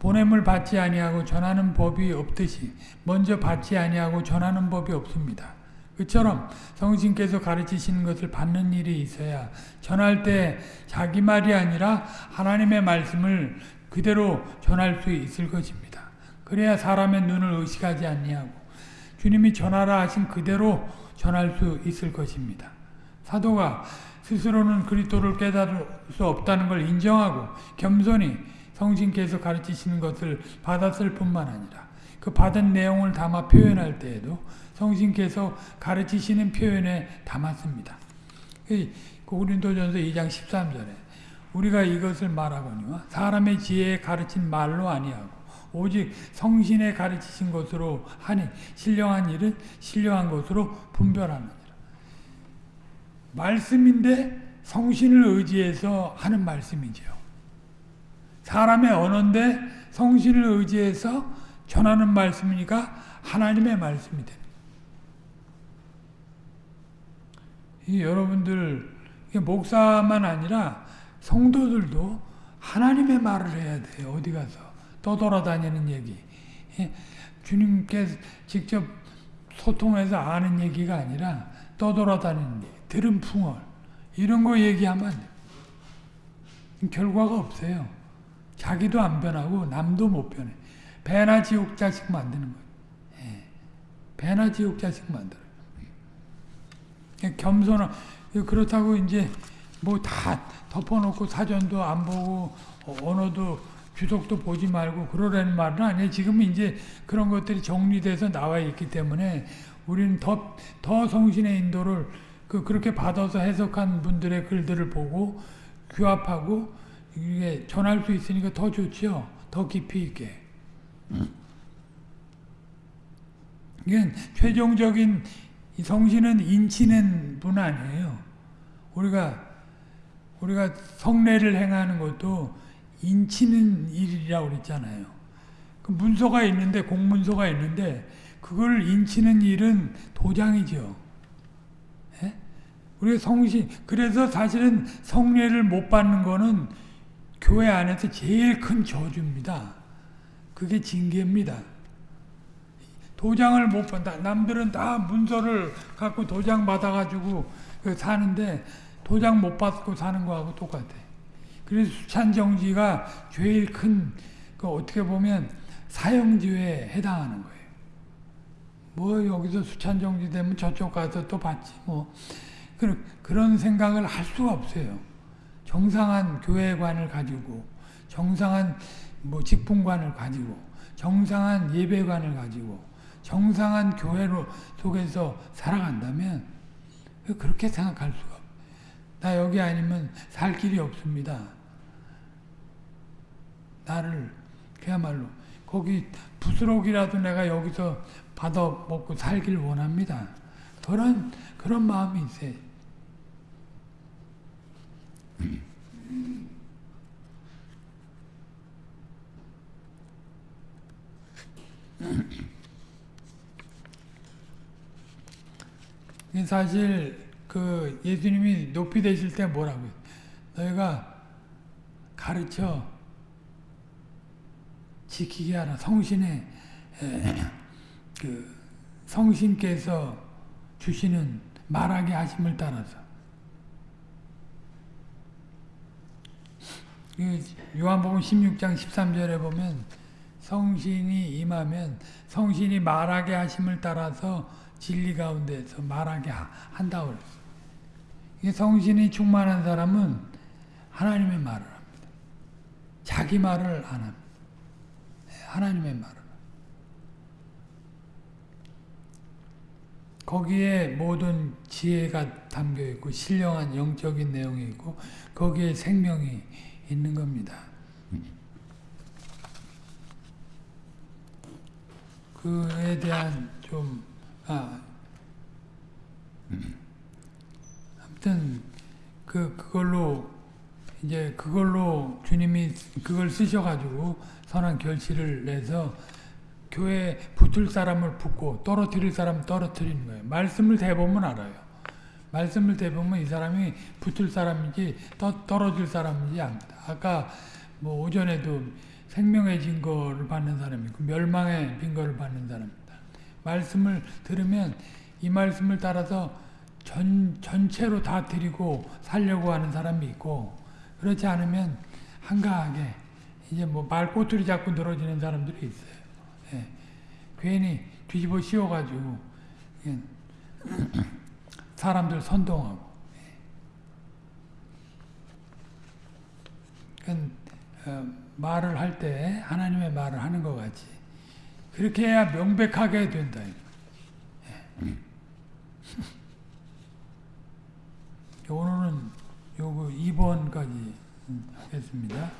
보냄을 받지 아니하고 전하는 법이 없듯이 먼저 받지 아니하고 전하는 법이 없습니다. 그처럼 성신께서 가르치시는 것을 받는 일이 있어야 전할 때 자기 말이 아니라 하나님의 말씀을 그대로 전할 수 있을 것입니다. 그래야 사람의 눈을 의식하지 아니하고 주님이 전하라 하신 그대로 전할 수 있을 것입니다. 사도가 스스로는 그리스도를 깨달을 수 없다는 걸 인정하고 겸손히 성신께서 가르치시는 것을 받았을 뿐만 아니라 그 받은 내용을 담아 표현할 때에도 성신께서 가르치시는 표현에 담았습니다. 고린도전서 2장 13절에 우리가 이것을 말하거니와 사람의 지혜에 가르친 말로 아니하고 오직 성신에 가르치신 것으로 하니 신령한 일은 신령한 것으로 분별하느니라. 말씀인데 성신을 의지해서 하는 말씀이죠. 사람의 언어인데 성신을 의지해서 전하는 말씀이니까 하나님의 말씀이 됩니다. 여러분들 목사만 아니라 성도들도 하나님의 말을 해야 돼요. 어디 가서 떠돌아다니는 얘기. 예, 주님께 직접 소통해서 아는 얘기가 아니라 떠돌아다니는 얘기, 들은 풍월 이런 거 얘기하면 결과가 없어요. 자기도 안 변하고 남도 못 변해. 배나 지옥 자식 만드는 거예요. 예. 배나 지옥 자식 만들어요. 겸손한 그렇다고 이제 뭐 다 덮어놓고 사전도 안 보고 언어도 주석도 보지 말고 그러라는 말은 아니에요. 지금 이제 그런 것들이 정리돼서 나와 있기 때문에 우리는 더, 더 성신의 인도를 그, 그렇게 받아서 해석한 분들의 글들을 보고 규합하고 이게 전할 수 있으니까 더 좋죠. 더 깊이 있게. 이건 최종적인 성신은 인치는 분 아니에요. 우리가 우리가 성례를 행하는 것도 인치는 일이라고 그랬잖아요. 그 문서가 있는데 공문서가 있는데 그걸 인치는 일은 도장이죠. 예? 우리 성신 그래서 사실은 성례를 못 받는 거는 교회 안에서 제일 큰 저주입니다. 그게 징계입니다. 도장을 못 받다. 남들은 다 문서를 갖고 도장 받아가지고 그 사는데 도장 못 받고 사는 거하고 똑같아. 그래서 수찬정지가 제일 큰, 그 어떻게 보면 사형지에 해당하는 거예요. 뭐 여기서 수찬정지 되면 저쪽 가서 또 받지 뭐. 그런, 그런 생각을 할 수가 없어요. 정상한 교회관을 가지고, 정상한 뭐 직분관을 가지고, 정상한 예배관을 가지고, 정상한 교회로 속에서 살아간다면 그렇게 생각할 수가 없어요. 나 여기 아니면 살 길이 없습니다. 나를 그야말로 거기 부스럭이라도 내가 여기서 받아 먹고 살길 원합니다. 그런 그런 마음이 있어요. 사실 그 예수님이 높이 되실 때 뭐라고요? 너희가 가르쳐 지키게 하라. 성신의 그 성신께서 주시는 말하게 하심을 따라서 요한복음 16장 13절에 보면 성신이 임하면 성신이 말하게 하심을 따라서 진리 가운데서 말하게 한다고 그랬어요. 이 성신이 충만한 사람은 하나님의 말을 합니다. 자기 말을 안 합니다. 하나님의 말을. 거기에 모든 지혜가 담겨 있고 신령한 영적인 내용이 있고 거기에 생명이 있는 겁니다. 그에 대한 좀 아, 아무튼 그 그걸로 이제 그걸로 주님이 그걸 쓰셔가지고 선한 결실을 내서 교회 붙을 사람을 붙고 떨어뜨릴 사람 떨어뜨리는 거예요. 말씀을 대보면 알아요. 말씀을 대보면 이 사람이 붙을 사람인지 떠, 떨어질 사람인지 압니다. 아까 뭐 오전에도 생명의 증거를 받는 사람이 있고 멸망의 증거를 받는 사람입니다. 말씀을 들으면 이 말씀을 따라서 전, 전체로 다 드리고 살려고 하는 사람이 있고 그렇지 않으면 한가하게 이제 뭐 말꼬투리 잡고 늘어지는 사람들이 있어요. 예. 괜히 뒤집어 씌워가지고 예. 사람들 선동하고 예. 어, 말을 할 때 하나님의 말을 하는 것 같이 그렇게 해야 명백하게 된다. 예. 오늘은 요거 2번까지 하겠습니다.